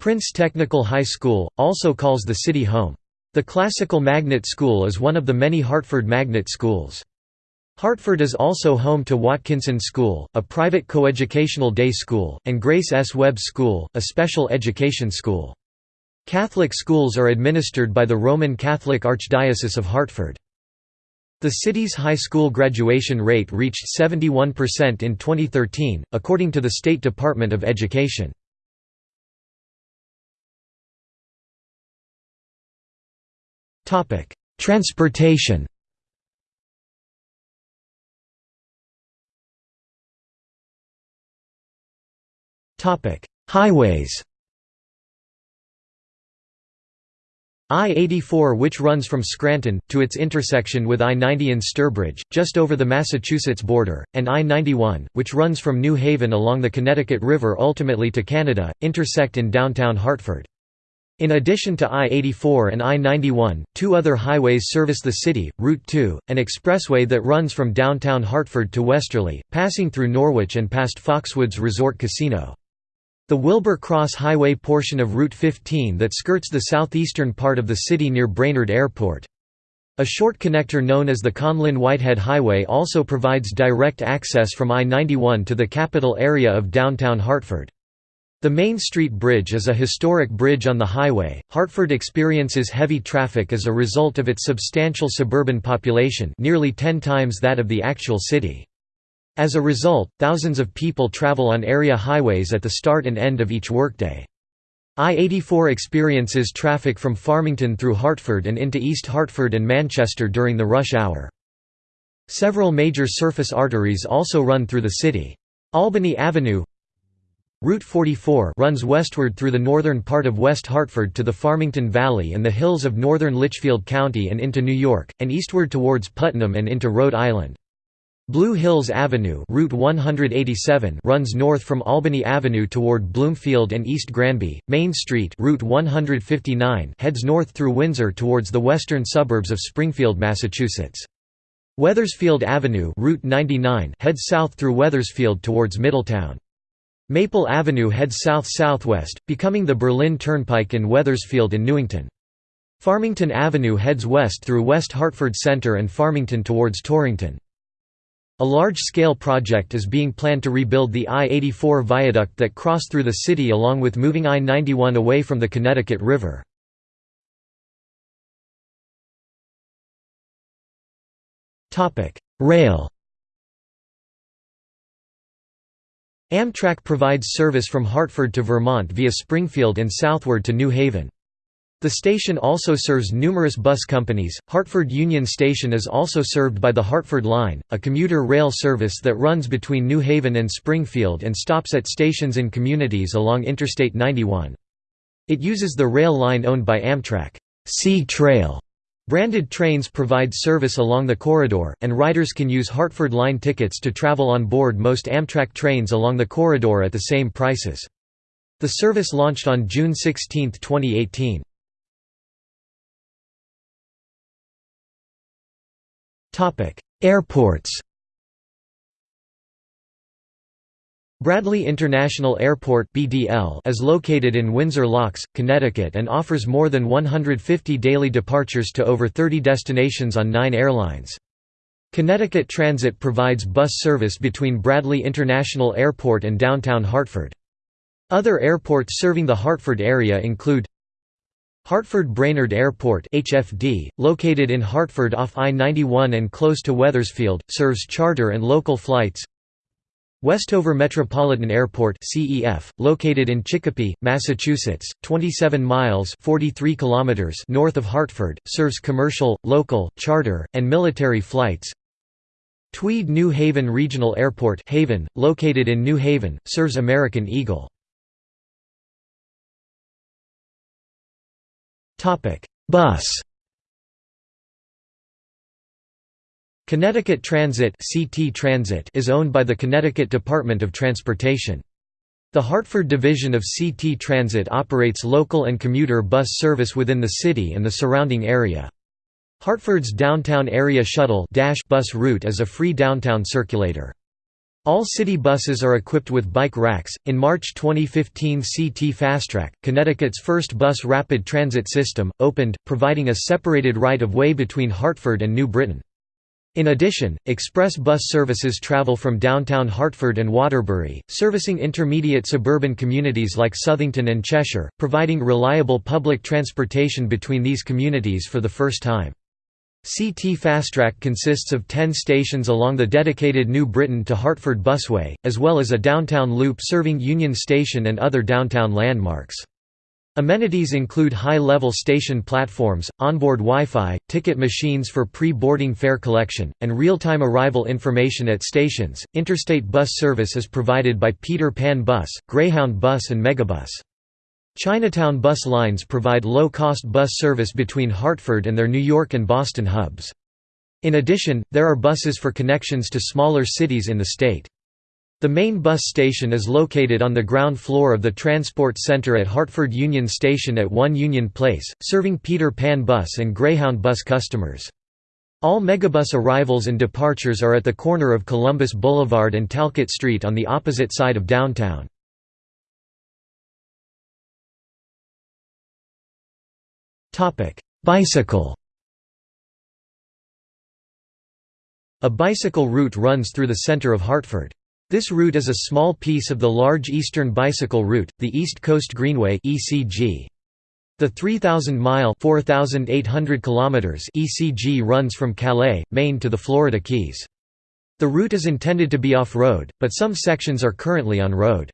Prince Technical High School, also calls the city home. The Classical Magnet School is one of the many Hartford magnet schools. Hartford is also home to Watkinson School, a private coeducational day school, and Grace S. Webb School, a special education school. Catholic schools are administered by the Roman Catholic Archdiocese of Hartford. The city's high school graduation rate reached 71% in 2013, according to the State Department of Education. Transportation Highways I-84 which runs from Scranton, to its intersection with I-90 in Sturbridge, just over the Massachusetts border, and I-91, which runs from New Haven along the Connecticut River ultimately to Canada, intersect in downtown Hartford. In addition to I-84 and I-91, two other highways service the city, Route 2, an expressway that runs from downtown Hartford to Westerly, passing through Norwich and past Foxwoods Resort Casino. The Wilbur Cross Highway portion of Route 15 that skirts the southeastern part of the city near Brainerd Airport. A short connector known as the Conlin-Whitehead Highway also provides direct access from I-91 to the capital area of downtown Hartford. The Main Street Bridge is a historic bridge on the highway. Hartford experiences heavy traffic as a result of its substantial suburban population, nearly 10 times that of the actual city. As a result, thousands of people travel on area highways at the start and end of each workday. I-84 experiences traffic from Farmington through Hartford and into East Hartford and Manchester during the rush hour. Several major surface arteries also run through the city. Albany Avenue Route 44 runs westward through the northern part of West Hartford to the Farmington Valley and the hills of northern Litchfield County and into New York, and eastward towards Putnam and into Rhode Island. Blue Hills Avenue Route 187 runs north from Albany Avenue toward Bloomfield and East Granby. Main Street Route 159 heads north through Windsor towards the western suburbs of Springfield, Massachusetts. Wethersfield Avenue Route 99 heads south through Wethersfield towards Middletown. Maple Avenue heads south-southwest, becoming the Berlin Turnpike in Wethersfield and Newington. Farmington Avenue heads west through West Hartford Center and Farmington towards Torrington. A large-scale project is being planned to rebuild the I-84 viaduct that crossed through the city along with moving I-91 away from the Connecticut River. Rail Amtrak provides service from Hartford to Vermont via Springfield and southward to New Haven. The station also serves numerous bus companies. Hartford Union Station is also served by the Hartford Line, a commuter rail service that runs between New Haven and Springfield and stops at stations in communities along Interstate 91. It uses the rail line owned by Amtrak. CTrail branded trains provide service along the corridor, and riders can use Hartford Line tickets to travel on board most Amtrak trains along the corridor at the same prices. The service launched on June 16, 2018. Topic: Airports. Bradley International Airport (BDL) is located in Windsor Locks, Connecticut and offers more than 150 daily departures to over 30 destinations on 9 airlines. Connecticut Transit provides bus service between Bradley International Airport and downtown Hartford. Other airports serving the Hartford area include Hartford Brainerd Airport HFD, located in Hartford off I-91 and close to Wethersfield, serves charter and local flights. Westover Metropolitan Airport CEF, located in Chicopee, Massachusetts, 27 miles 43 kilometers north of Hartford, serves commercial, local, charter, and military flights. Tweed New Haven Regional Airport Haven, located in New Haven, serves American Eagle. Bus Connecticut Transit (CT Transit) is owned by the Connecticut Department of Transportation. The Hartford division of CT Transit operates local and commuter bus service within the city and the surrounding area. Hartford's downtown area shuttle bus route is a free downtown circulator. All city buses are equipped with bike racks. In March 2015, CT Fastrack, Connecticut's first bus rapid transit system, opened, providing a separated right of way between Hartford and New Britain. In addition, express bus services travel from downtown Hartford and Waterbury, servicing intermediate suburban communities like Southington and Cheshire, providing reliable public transportation between these communities for the first time. CT Fastrack consists of 10 stations along the dedicated New Britain to Hartford busway, as well as a downtown loop serving Union Station and other downtown landmarks. Amenities include high-level station platforms, onboard Wi-Fi, ticket machines for pre-boarding fare collection, and real-time arrival information at stations. Interstate bus service is provided by Peter Pan Bus, Greyhound Bus and Megabus. Chinatown bus lines provide low-cost bus service between Hartford and their New York and Boston hubs. In addition, there are buses for connections to smaller cities in the state. The main bus station is located on the ground floor of the Transport Center at Hartford Union Station at 1 Union Place, serving Peter Pan Bus and Greyhound Bus customers. All Megabus arrivals and departures are at the corner of Columbus Boulevard and Talcott Street on the opposite side of downtown. Topic: Bicycle. A bicycle route runs through the center of Hartford. This route is a small piece of the large Eastern Bicycle Route, the East Coast Greenway (ECG). The 3,000-mile (4,800 kilometers) ECG runs from Calais, Maine to the Florida Keys. The route is intended to be off-road, but some sections are currently on road.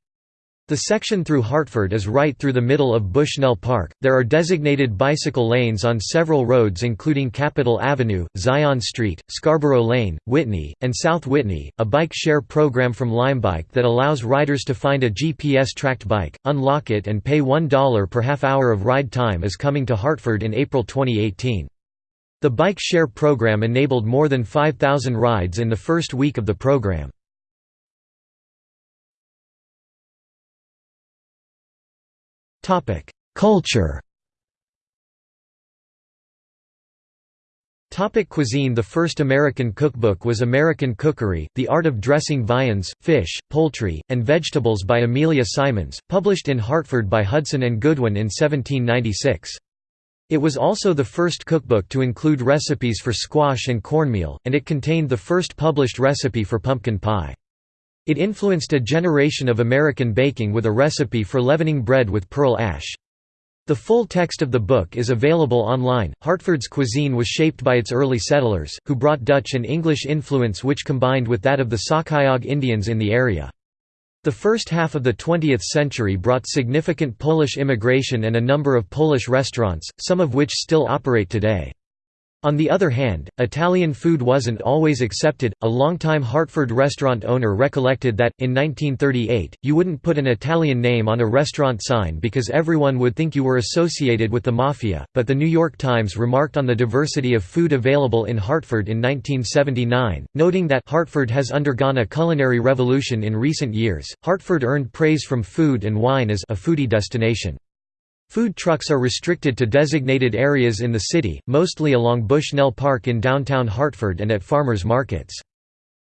The section through Hartford is right through the middle of Bushnell Park. There are designated bicycle lanes on several roads including Capitol Avenue, Zion Street, Scarborough Lane, Whitney, and South Whitney. A bike share program from Limebike that allows riders to find a GPS tracked bike, unlock it and pay $1 per half hour of ride time is coming to Hartford in April 2018. The bike share program enabled more than 5,000 rides in the first week of the program. Culture Topic cuisine The first American cookbook was American Cookery, The Art of Dressing Viands, Fish, Poultry, and Vegetables by Amelia Simmons, published in Hartford by Hudson and Goodwin in 1796. It was also the first cookbook to include recipes for squash and cornmeal, and it contained the first published recipe for pumpkin pie. It influenced a generation of American baking with a recipe for leavening bread with pearl ash. The full text of the book is available online. Hartford's cuisine was shaped by its early settlers, who brought Dutch and English influence which combined with that of the Sacayaug Indians in the area. The first half of the 20th century brought significant Polish immigration and a number of Polish restaurants, some of which still operate today. On the other hand, Italian food wasn't always accepted. A longtime Hartford restaurant owner recollected that, in 1938, you wouldn't put an Italian name on a restaurant sign because everyone would think you were associated with the Mafia, but the New York Times remarked on the diversity of food available in Hartford in 1979, noting that Hartford has undergone a culinary revolution in recent years. Hartford earned praise from food and wine as a foodie destination. Food trucks are restricted to designated areas in the city, mostly along Bushnell Park in downtown Hartford and at farmers markets.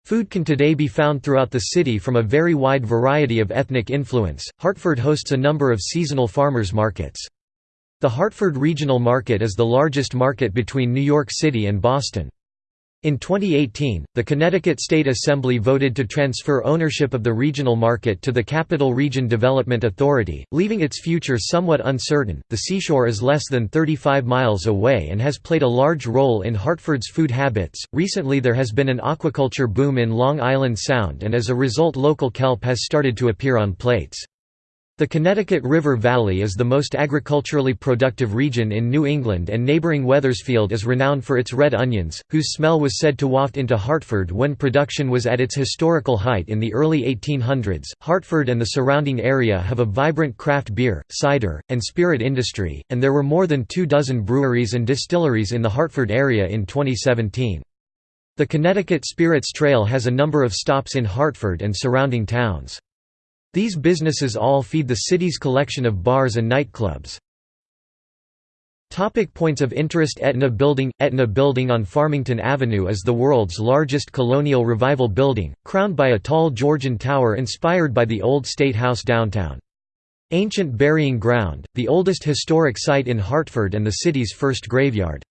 Food can today be found throughout the city from a very wide variety of ethnic influence. Hartford hosts a number of seasonal farmers markets. The Hartford Regional Market is the largest market between New York City and Boston. In 2018, the Connecticut State Assembly voted to transfer ownership of the regional market to the Capital Region Development Authority, leaving its future somewhat uncertain. The seashore is less than 35 miles away and has played a large role in Hartford's food habits. Recently, there has been an aquaculture boom in Long Island Sound, and as a result, local kelp has started to appear on plates. The Connecticut River Valley is the most agriculturally productive region in New England and neighboring Wethersfield is renowned for its red onions, whose smell was said to waft into Hartford when production was at its historical height in the early 1800s. Hartford and the surrounding area have a vibrant craft beer, cider, and spirit industry, and there were more than two dozen breweries and distilleries in the Hartford area in 2017. The Connecticut Spirits Trail has a number of stops in Hartford and surrounding towns. These businesses all feed the city's collection of bars and nightclubs. Topic points of interest Aetna Building Aetna Building on Farmington Avenue is the world's largest colonial revival building, crowned by a tall Georgian tower inspired by the old State House downtown. Ancient Burying Ground, the oldest historic site in Hartford and the city's first graveyard.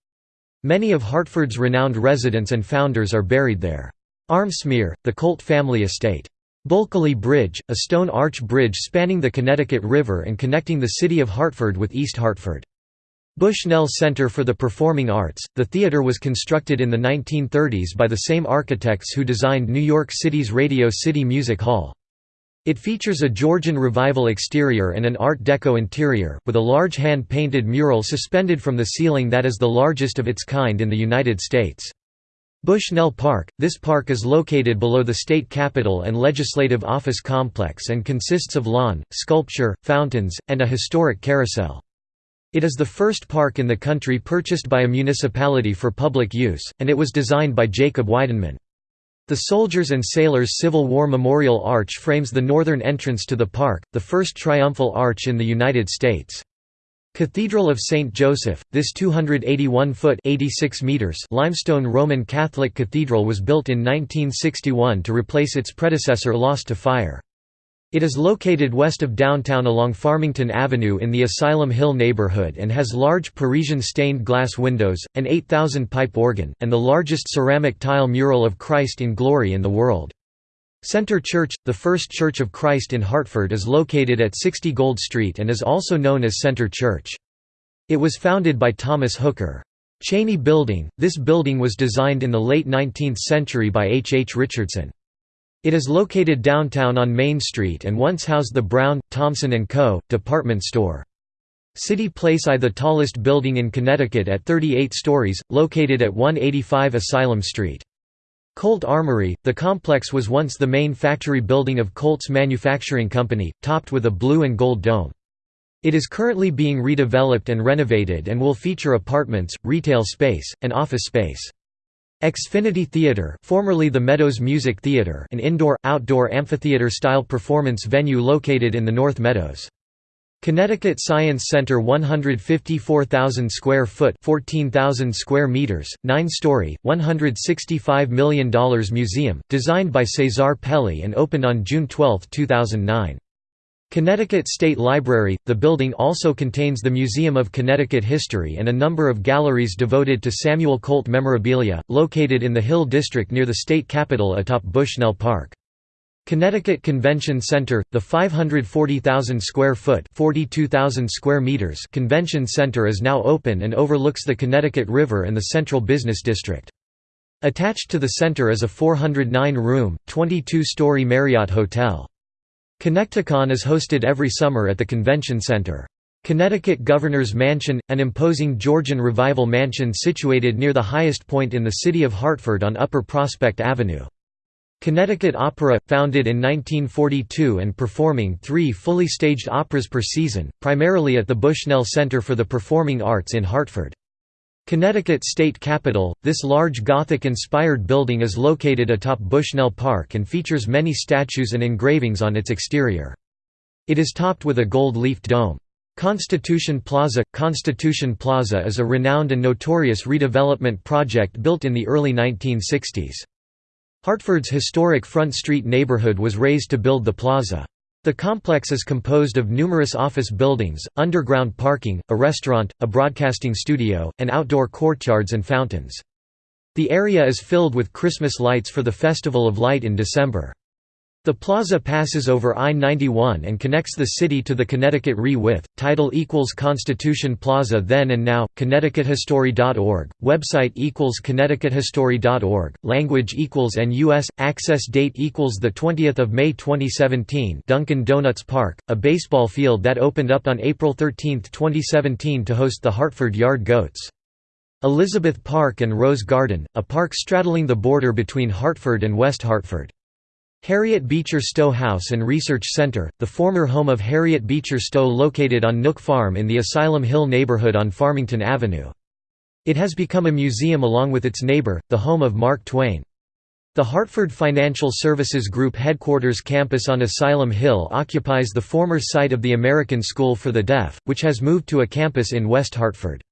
Many of Hartford's renowned residents and founders are buried there. Armsmere, the Colt family estate. Bulkeley Bridge, a stone arch bridge spanning the Connecticut River and connecting the city of Hartford with East Hartford. Bushnell Center for the Performing Arts, the theater was constructed in the 1930s by the same architects who designed New York City's Radio City Music Hall. It features a Georgian Revival exterior and an Art Deco interior, with a large hand-painted mural suspended from the ceiling that is the largest of its kind in the United States. Bushnell Park – This park is located below the state capitol and legislative office complex and consists of lawn, sculpture, fountains, and a historic carousel. It is the first park in the country purchased by a municipality for public use, and it was designed by Jacob Weidenman. The Soldiers and Sailors Civil War Memorial Arch frames the northern entrance to the park, the first triumphal arch in the United States. Cathedral of St. Joseph, this 281-foot limestone Roman Catholic cathedral was built in 1961 to replace its predecessor lost to fire. It is located west of downtown along Farmington Avenue in the Asylum Hill neighborhood and has large Parisian stained glass windows, an 8,000-pipe organ, and the largest ceramic tile mural of Christ in glory in the world. Center Church, the First Church of Christ in Hartford is located at 60 Gold Street and is also known as Center Church. It was founded by Thomas Hooker. Cheney Building, this building was designed in the late 19th century by H. H. Richardson. It is located downtown on Main Street and once housed the Brown, Thomson & Co. department store. City Place I the tallest building in Connecticut at 38 stories, located at 185 Asylum Street. Colt Armory, the complex was once the main factory building of Colt's Manufacturing Company, topped with a blue and gold dome. It is currently being redeveloped and renovated and will feature apartments, retail space, and office space. Xfinity Theatre formerly the Meadows Music Theatre an indoor-outdoor amphitheater-style performance venue located in the North Meadows. Connecticut Science Center 154,000 square foot 14,000 square meters, 9-story, $165 million museum, designed by Cesar Pelli and opened on June 12, 2009. Connecticut State Library – The building also contains the Museum of Connecticut History and a number of galleries devoted to Samuel Colt memorabilia, located in the Hill District near the state capitol atop Bushnell Park. Connecticut Convention Center, the 540,000 square foot (42,000 square meters) convention center is now open and overlooks the Connecticut River and the Central Business District. Attached to the center is a 409-room, 22-story Marriott Hotel. Connecticon is hosted every summer at the Convention Center. Connecticut Governor's Mansion, an imposing Georgian Revival mansion situated near the highest point in the city of Hartford on Upper Prospect Avenue. Connecticut Opera, founded in 1942 and performing three fully staged operas per season, primarily at the Bushnell Center for the Performing Arts in Hartford. Connecticut State Capitol, this large Gothic-inspired building is located atop Bushnell Park and features many statues and engravings on its exterior. It is topped with a gold-leafed dome. Constitution Plaza – Constitution Plaza is a renowned and notorious redevelopment project built in the early 1960s. Hartford's historic Front Street neighborhood was raised to build the plaza. The complex is composed of numerous office buildings, underground parking, a restaurant, a broadcasting studio, and outdoor courtyards and fountains. The area is filled with Christmas lights for the Festival of Light in December. The plaza passes over I-91 and connects the city to the Connecticut Re with, title equals Constitution Plaza then and now, connecticuthistory.org, website equals connecticuthistory.org, language equals NUS, access date equals 20 May 2017 Dunkin' Donuts Park, a baseball field that opened up on April 13, 2017 to host the Hartford Yard Goats. Elizabeth Park and Rose Garden, a park straddling the border between Hartford and West Hartford. Harriet Beecher Stowe House and Research Center, the former home of Harriet Beecher Stowe located on Nook Farm in the Asylum Hill neighborhood on Farmington Avenue. It has become a museum along with its neighbor, the home of Mark Twain. The Hartford Financial Services Group headquarters campus on Asylum Hill occupies the former site of the American School for the Deaf, which has moved to a campus in West Hartford.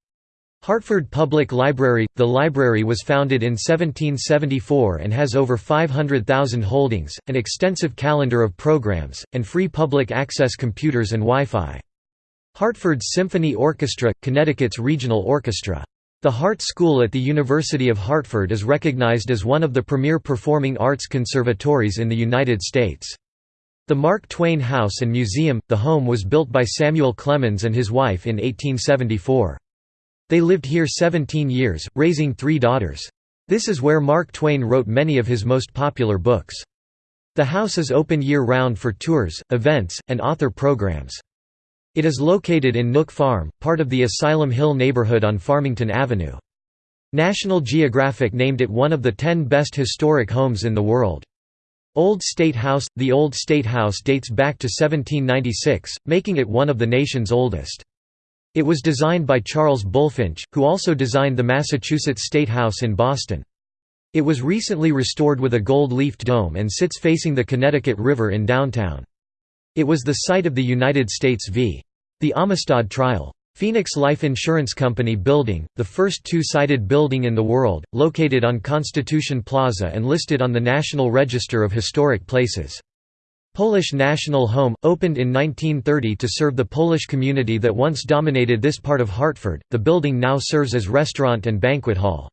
Hartford Public Library – The library was founded in 1774 and has over 500,000 holdings, an extensive calendar of programs, and free public access computers and Wi-Fi. Hartford's Symphony Orchestra – Connecticut's regional orchestra. The Hartt School at the University of Hartford is recognized as one of the premier performing arts conservatories in the United States. The Mark Twain House and Museum – The home was built by Samuel Clemens and his wife in 1874. They lived here 17 years, raising three daughters. This is where Mark Twain wrote many of his most popular books. The house is open year-round for tours, events, and author programs. It is located in Nook Farm, part of the Asylum Hill neighborhood on Farmington Avenue. National Geographic named it one of the ten best historic homes in the world. Old State House – The Old State House dates back to 1796, making it one of the nation's oldest. It was designed by Charles Bulfinch, who also designed the Massachusetts State House in Boston. It was recently restored with a gold-leafed dome and sits facing the Connecticut River in downtown. It was the site of the United States v. The Amistad trial. Phoenix Life Insurance Company Building, the first two-sided building in the world, located on Constitution Plaza and listed on the National Register of Historic Places. Polish National Home, opened in 1930 to serve the Polish community that once dominated this part of Hartford, the building now serves as restaurant and banquet hall.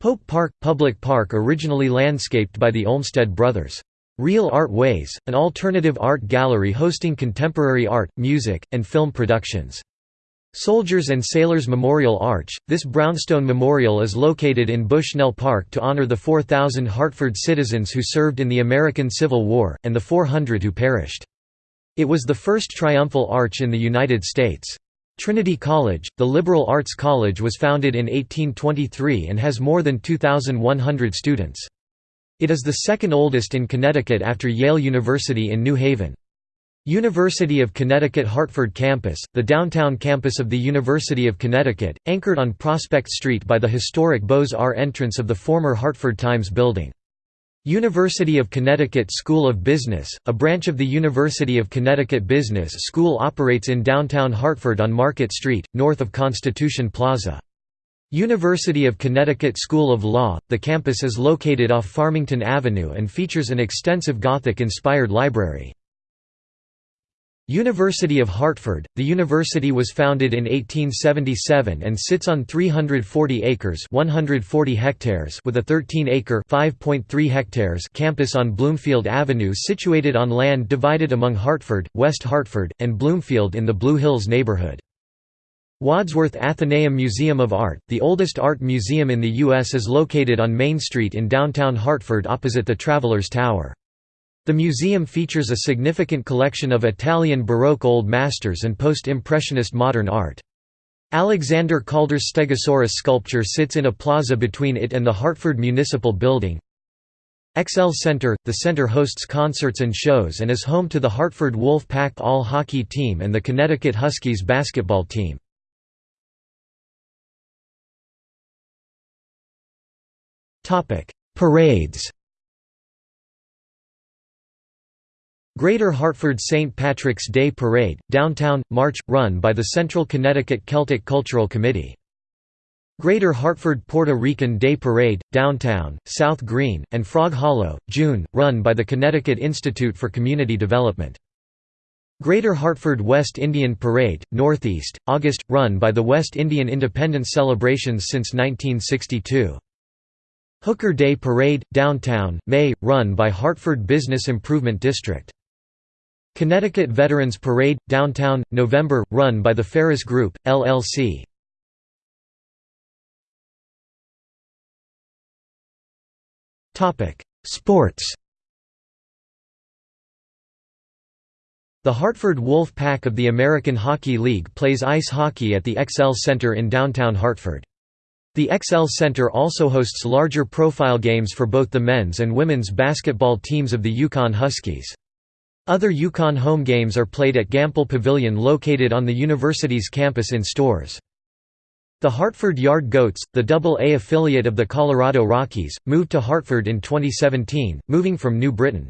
Pope Park – Public park originally landscaped by the Olmsted brothers. Real Art Ways, an alternative art gallery hosting contemporary art, music, and film productions. Soldiers and Sailors Memorial Arch – This brownstone memorial is located in Bushnell Park to honor the 4,000 Hartford citizens who served in the American Civil War, and the 400 who perished. It was the first triumphal arch in the United States. Trinity College, the liberal arts college was founded in 1823 and has more than 2,100 students. It is the second oldest in Connecticut after Yale University in New Haven. University of Connecticut Hartford Campus, the downtown campus of the University of Connecticut, anchored on Prospect Street by the historic Beaux-Arts entrance of the former Hartford Times building. University of Connecticut School of Business, a branch of the University of Connecticut Business School operates in downtown Hartford on Market Street, north of Constitution Plaza. University of Connecticut School of Law, the campus is located off Farmington Avenue and features an extensive Gothic-inspired library. University of Hartford – The university was founded in 1877 and sits on 340 acres 140 hectares with a 13-acre hectares campus on Bloomfield Avenue situated on land divided among Hartford, West Hartford, and Bloomfield in the Blue Hills neighborhood. Wadsworth Atheneum Museum of Art, the oldest art museum in the U.S. is located on Main Street in downtown Hartford opposite the Travelers Tower. The museum features a significant collection of Italian Baroque Old Masters and post-Impressionist modern art. Alexander Calder's Stegosaurus sculpture sits in a plaza between it and the Hartford Municipal Building. XL Center – The center hosts concerts and shows and is home to the Hartford Wolf Pack all-hockey team and the Connecticut Huskies basketball team. Parades Greater Hartford St. Patrick's Day Parade, Downtown, March, run by the Central Connecticut Celtic Cultural Committee. Greater Hartford Puerto Rican Day Parade, Downtown, South Green, and Frog Hollow, June, run by the Connecticut Institute for Community Development. Greater Hartford West Indian Parade, Northeast, August, run by the West Indian Independence celebrations since 1962. Hooker Day Parade, Downtown, May, run by Hartford Business Improvement District. Connecticut Veterans Parade, Downtown, November, run by the Ferris Group, LLC. Sports The Hartford Wolf Pack of the American Hockey League plays ice hockey at the XL Center in downtown Hartford. The XL Center also hosts larger profile games for both the men's and women's basketball teams of the UConn Huskies. Other UConn home games are played at Gampel Pavilion located on the university's campus in Storrs. The Hartford Yard Goats, the Double-A affiliate of the Colorado Rockies, moved to Hartford in 2017, moving from New Britain.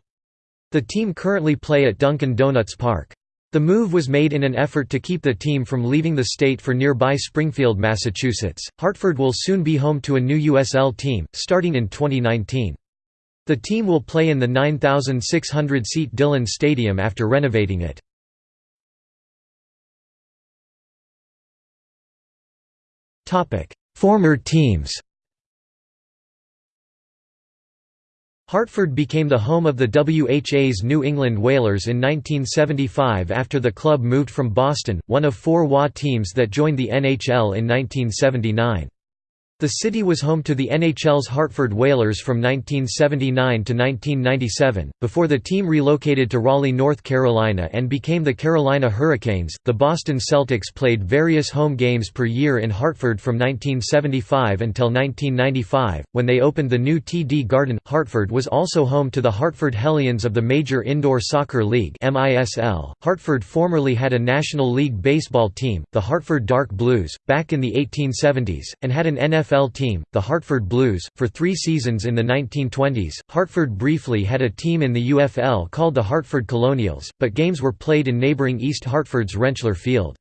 The team currently play at Dunkin' Donuts Park. The move was made in an effort to keep the team from leaving the state for nearby Springfield, Massachusetts. Hartford will soon be home to a new USL team, starting in 2019. The team will play in the 9,600-seat Dillon Stadium after renovating it. Former teams Hartford became the home of the WHA's New England Whalers in 1975 after the club moved from Boston, one of four WA teams that joined the NHL in 1979. The city was home to the NHL's Hartford Whalers from 1979 to 1997, before the team relocated to Raleigh, North Carolina and became the Carolina Hurricanes. The Boston Celtics played various home games per year in Hartford from 1975 until 1995, when they opened the new TD Garden. Hartford was also home to the Hartford Hellions of the Major Indoor Soccer League. (MISL). Hartford formerly had a National League baseball team, the Hartford Dark Blues, back in the 1870s, and had an NFL NFL team, the Hartford Blues, for three seasons in the 1920s. Hartford briefly had a team in the UFL called the Hartford Colonials, but games were played in neighboring East Hartford's Rentschler Field.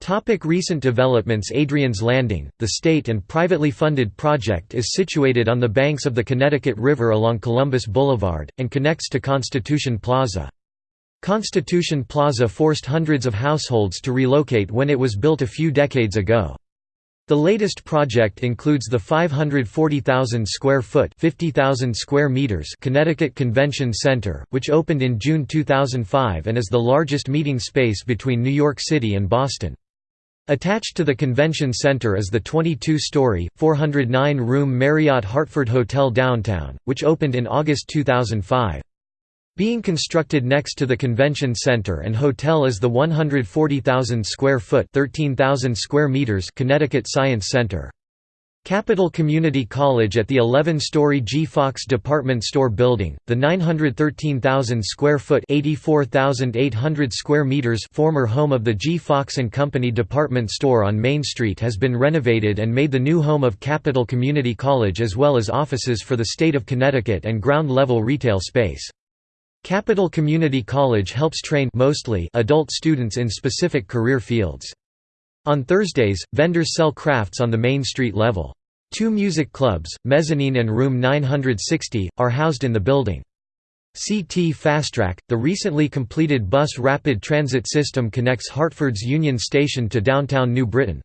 Topic recent developments Adriaen's Landing, the state and privately funded project is situated on the banks of the Connecticut River along Columbus Boulevard, and connects to Constitution Plaza. Constitution Plaza forced hundreds of households to relocate when it was built a few decades ago. The latest project includes the 540,000 square foot (50,000 square meters Connecticut Convention Center, which opened in June 2005 and is the largest meeting space between New York City and Boston. Attached to the convention center is the 22-story, 409-room Marriott Hartford Hotel Downtown, which opened in August 2005. Being constructed next to the convention center and hotel is the 140,000 square foot (13,000 square meters Connecticut Science Center. Capital Community College at the 11-story G. Fox department store building, the 913,000 square foot (84,800 square meters) former home of the G. Fox and Company department store on Main Street has been renovated and made the new home of Capital Community College as well as offices for the state of Connecticut and ground-level retail space. Capital Community College helps train mostly adult students in specific career fields. On Thursdays, vendors sell crafts on the Main Street level. Two music clubs, Mezzanine and Room 960, are housed in the building. CT Fastrack, the recently completed bus rapid transit system connects Hartford's Union Station to downtown New Britain.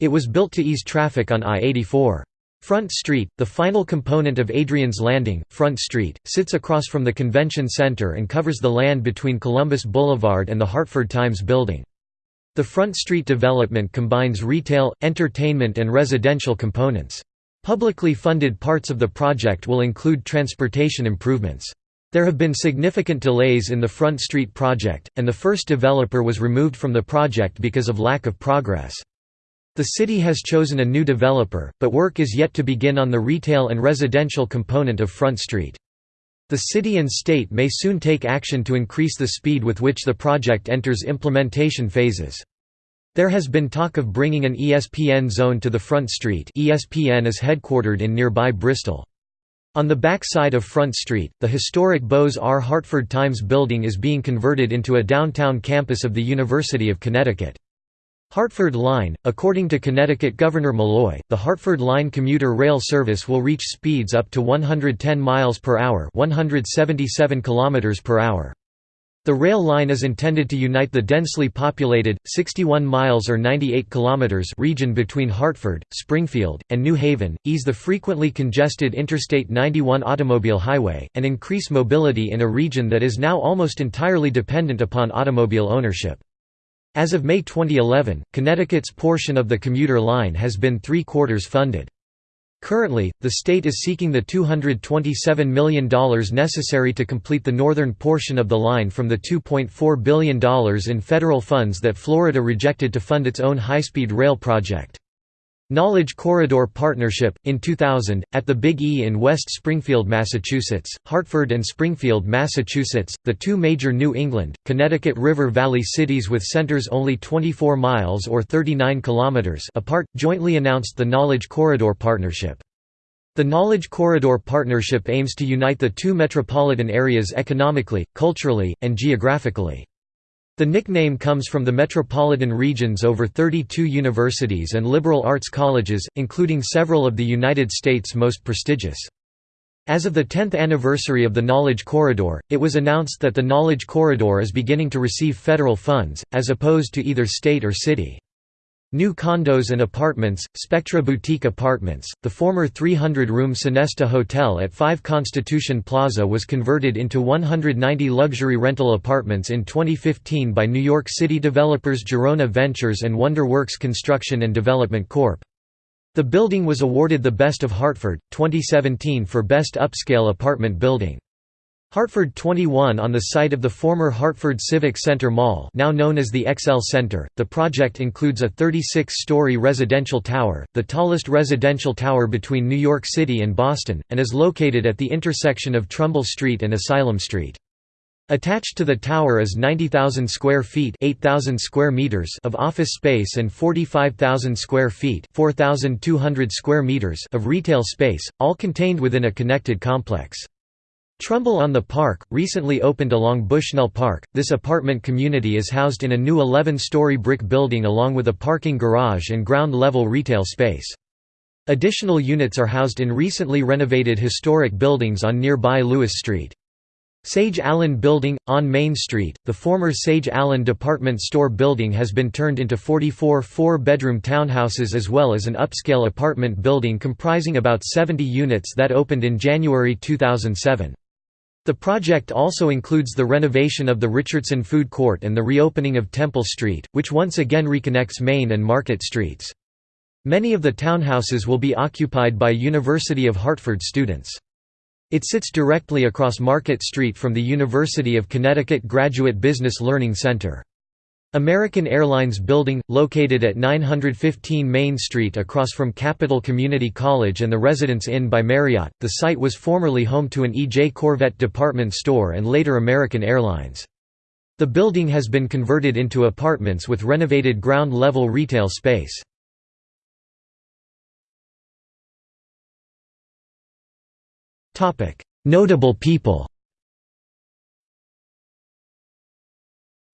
It was built to ease traffic on I-84. Front Street, the final component of Adriaen's Landing, Front Street, sits across from the convention center and covers the land between Columbus Boulevard and the Hartford Times building. The Front Street development combines retail, entertainment and residential components. Publicly funded parts of the project will include transportation improvements. There have been significant delays in the Front Street project, and the first developer was removed from the project because of lack of progress. The city has chosen a new developer, but work is yet to begin on the retail and residential component of Front Street. The city and state may soon take action to increase the speed with which the project enters implementation phases. There has been talk of bringing an ESPN zone to the Front Street ESPN is headquartered in nearby Bristol. On the back side of Front Street, the historic Beaux-Arts Hartford Times building is being converted into a downtown campus of the University of Connecticut. Hartford Line – According to Connecticut Governor Malloy, the Hartford Line commuter rail service will reach speeds up to 110 miles per hour 177 kilometers per hour. The rail line is intended to unite the densely populated, 61 miles or 98 kilometers region between Hartford, Springfield, and New Haven, ease the frequently congested Interstate 91 automobile highway, and increase mobility in a region that is now almost entirely dependent upon automobile ownership. As of May 2011, Connecticut's portion of the commuter line has been three-quarters funded. Currently, the state is seeking the $227 million necessary to complete the northern portion of the line from the $2.4 billion in federal funds that Florida rejected to fund its own high-speed rail project. Knowledge Corridor Partnership, in 2000, at the Big E in West Springfield, Massachusetts, Hartford and Springfield, Massachusetts, the two major New England, Connecticut River Valley cities with centers only 24 miles or 39 kilometers apart, jointly announced the Knowledge Corridor Partnership. The Knowledge Corridor Partnership aims to unite the two metropolitan areas economically, culturally, and geographically. The nickname comes from the metropolitan region's over 32 universities and liberal arts colleges, including several of the United States' most prestigious. As of the 10th anniversary of the Knowledge Corridor, it was announced that the Knowledge Corridor is beginning to receive federal funds, as opposed to either state or city. New condos and apartments, Spectra Boutique Apartments, the former 300-room Sonesta Hotel at 5 Constitution Plaza was converted into 190 luxury rental apartments in 2015 by New York City developers Girona Ventures and WonderWorks Construction and Development Corp. The building was awarded the Best of Hartford, 2017 for Best Upscale Apartment Building. Hartford 21 on the site of the former Hartford Civic Center Mall now known as the XL Center, the project includes a 36-story residential tower, the tallest residential tower between New York City and Boston, and is located at the intersection of Trumbull Street and Asylum Street. Attached to the tower is 90,000 square feet 8,000 square meters of office space and 45,000 square feet 4,200 square meters of retail space, all contained within a connected complex. Trumbull on the Park, recently opened along Bushnell Park, this apartment community is housed in a new 11-story brick building along with a parking garage and ground-level retail space. Additional units are housed in recently renovated historic buildings on nearby Lewis Street. Sage Allen Building, on Main Street, the former Sage Allen department store building has been turned into 44 four-bedroom townhouses as well as an upscale apartment building comprising about 70 units that opened in January 2007. The project also includes the renovation of the Richardson Food Court and the reopening of Temple Street, which once again reconnects Main and Market Streets. Many of the townhouses will be occupied by University of Hartford students. It sits directly across Market Street from the University of Connecticut Graduate Business Learning Center. American Airlines Building, located at 915 Main Street across from Capital Community College and the Residence Inn by Marriott, the site was formerly home to an E.J. Korvette department store and later American Airlines. The building has been converted into apartments with renovated ground-level retail space. Notable people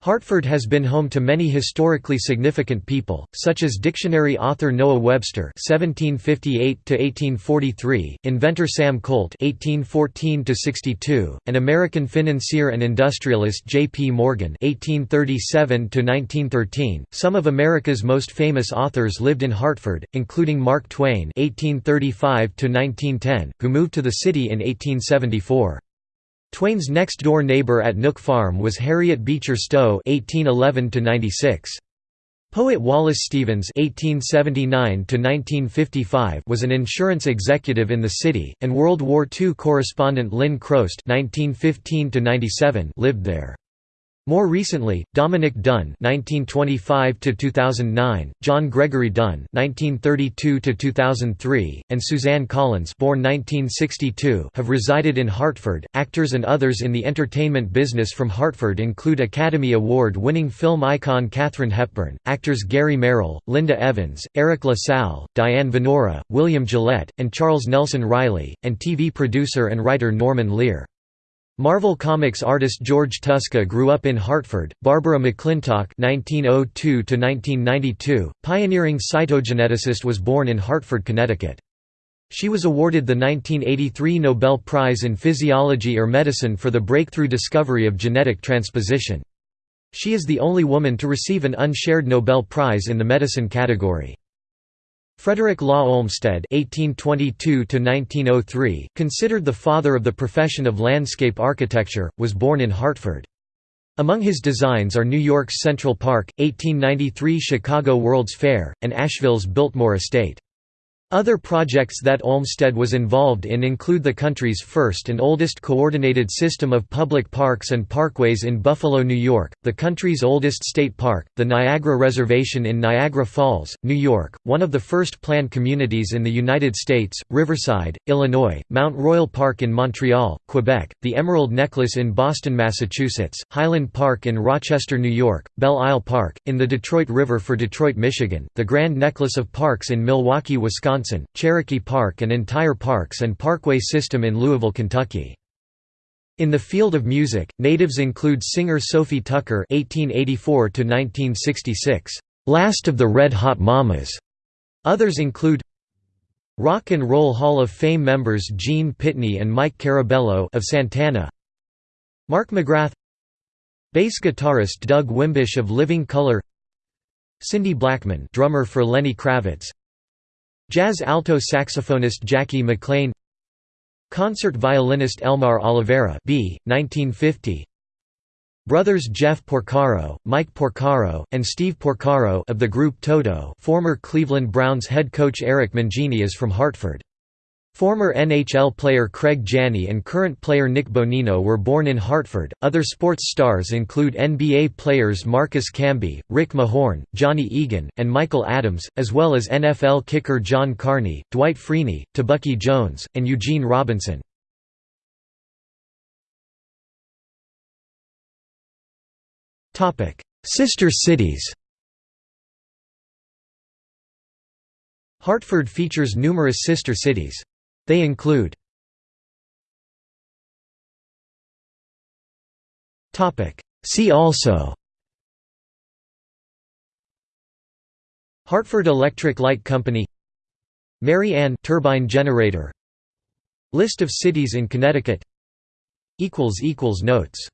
Hartford has been home to many historically significant people, such as dictionary author Noah Webster (1758–1843), inventor Sam Colt (1814–62), and American financier and industrialist J. P. Morgan (1837–1913). Some of America's most famous authors lived in Hartford, including Mark Twain (1835–1910), who moved to the city in 1874. Twain's next-door neighbor at Nook Farm was Harriet Beecher Stowe (1811–96). Poet Wallace Stevens (1879–1955) was an insurance executive in the city, and World War II correspondent Lynn Crost (1915–97) lived there. More recently, Dominick Dunne (1925–2009), John Gregory Dunne (1932–2003), and Suzanne Collins (born 1962) have resided in Hartford. Actors and others in the entertainment business from Hartford include Academy Award-winning film icon Katharine Hepburn, actors Gary Merrill, Linda Evans, Eric LaSalle, Diane Venora, William Gillette, and Charles Nelson Reilly, and TV producer and writer Norman Lear. Marvel Comics artist George Tuska grew up in Hartford. Barbara McClintock (1902–1992), pioneering cytogeneticist, was born in Hartford, Connecticut. She was awarded the 1983 Nobel Prize in Physiology or Medicine for the breakthrough discovery of genetic transposition. She is the only woman to receive an unshared Nobel Prize in the medicine category. Frederick Law Olmsted (1822–1903), considered the father of the profession of landscape architecture, was born in Hartford. Among his designs are New York's Central Park, 1893 Chicago World's Fair, and Asheville's Biltmore Estate. Other projects that Olmsted was involved in include the country's first and oldest coordinated system of public parks and parkways in Buffalo, New York, the country's oldest state park, the Niagara Reservation in Niagara Falls, New York, one of the first planned communities in the United States, Riverside, Illinois, Mount Royal Park in Montreal, Quebec, the Emerald Necklace in Boston, Massachusetts, Highland Park in Rochester, New York, Belle Isle Park, in the Detroit River for Detroit, Michigan, the Grand Necklace of Parks in Milwaukee, Wisconsin, Cherokee Park and entire parks and parkway system in Louisville, Kentucky. In the field of music, natives include singer Sophie Tucker (1884–1966), last of the Red Hot Mamas. Others include Rock and Roll Hall of Fame members Gene Pitney and Mike Carabello of Santana, Mark McGrath, bass guitarist Doug Wimbish of Living Colour, Cindy Blackman, drummer for Lenny Kravitz, Jazz alto saxophonist Jackie McLean Concert violinist Elmar Oliveira B. 1950 Brothers Jeff Porcaro, Mike Porcaro, and Steve Porcaro of the group Toto former Cleveland Browns head coach Eric Mangini is from Hartford. Former NHL player Craig Janney and current player Nick Bonino were born in Hartford. Other sports stars include NBA players Marcus Camby, Rick Mahorn, Johnny Egan, and Michael Adams, as well as NFL kicker John Carney, Dwight Freeney, Tebucky Jones, and Eugene Robinson. Sister cities Hartford features numerous sister cities. They include See also Hartford Electric Light Company Mary Ann turbine generator List of cities in Connecticut Notes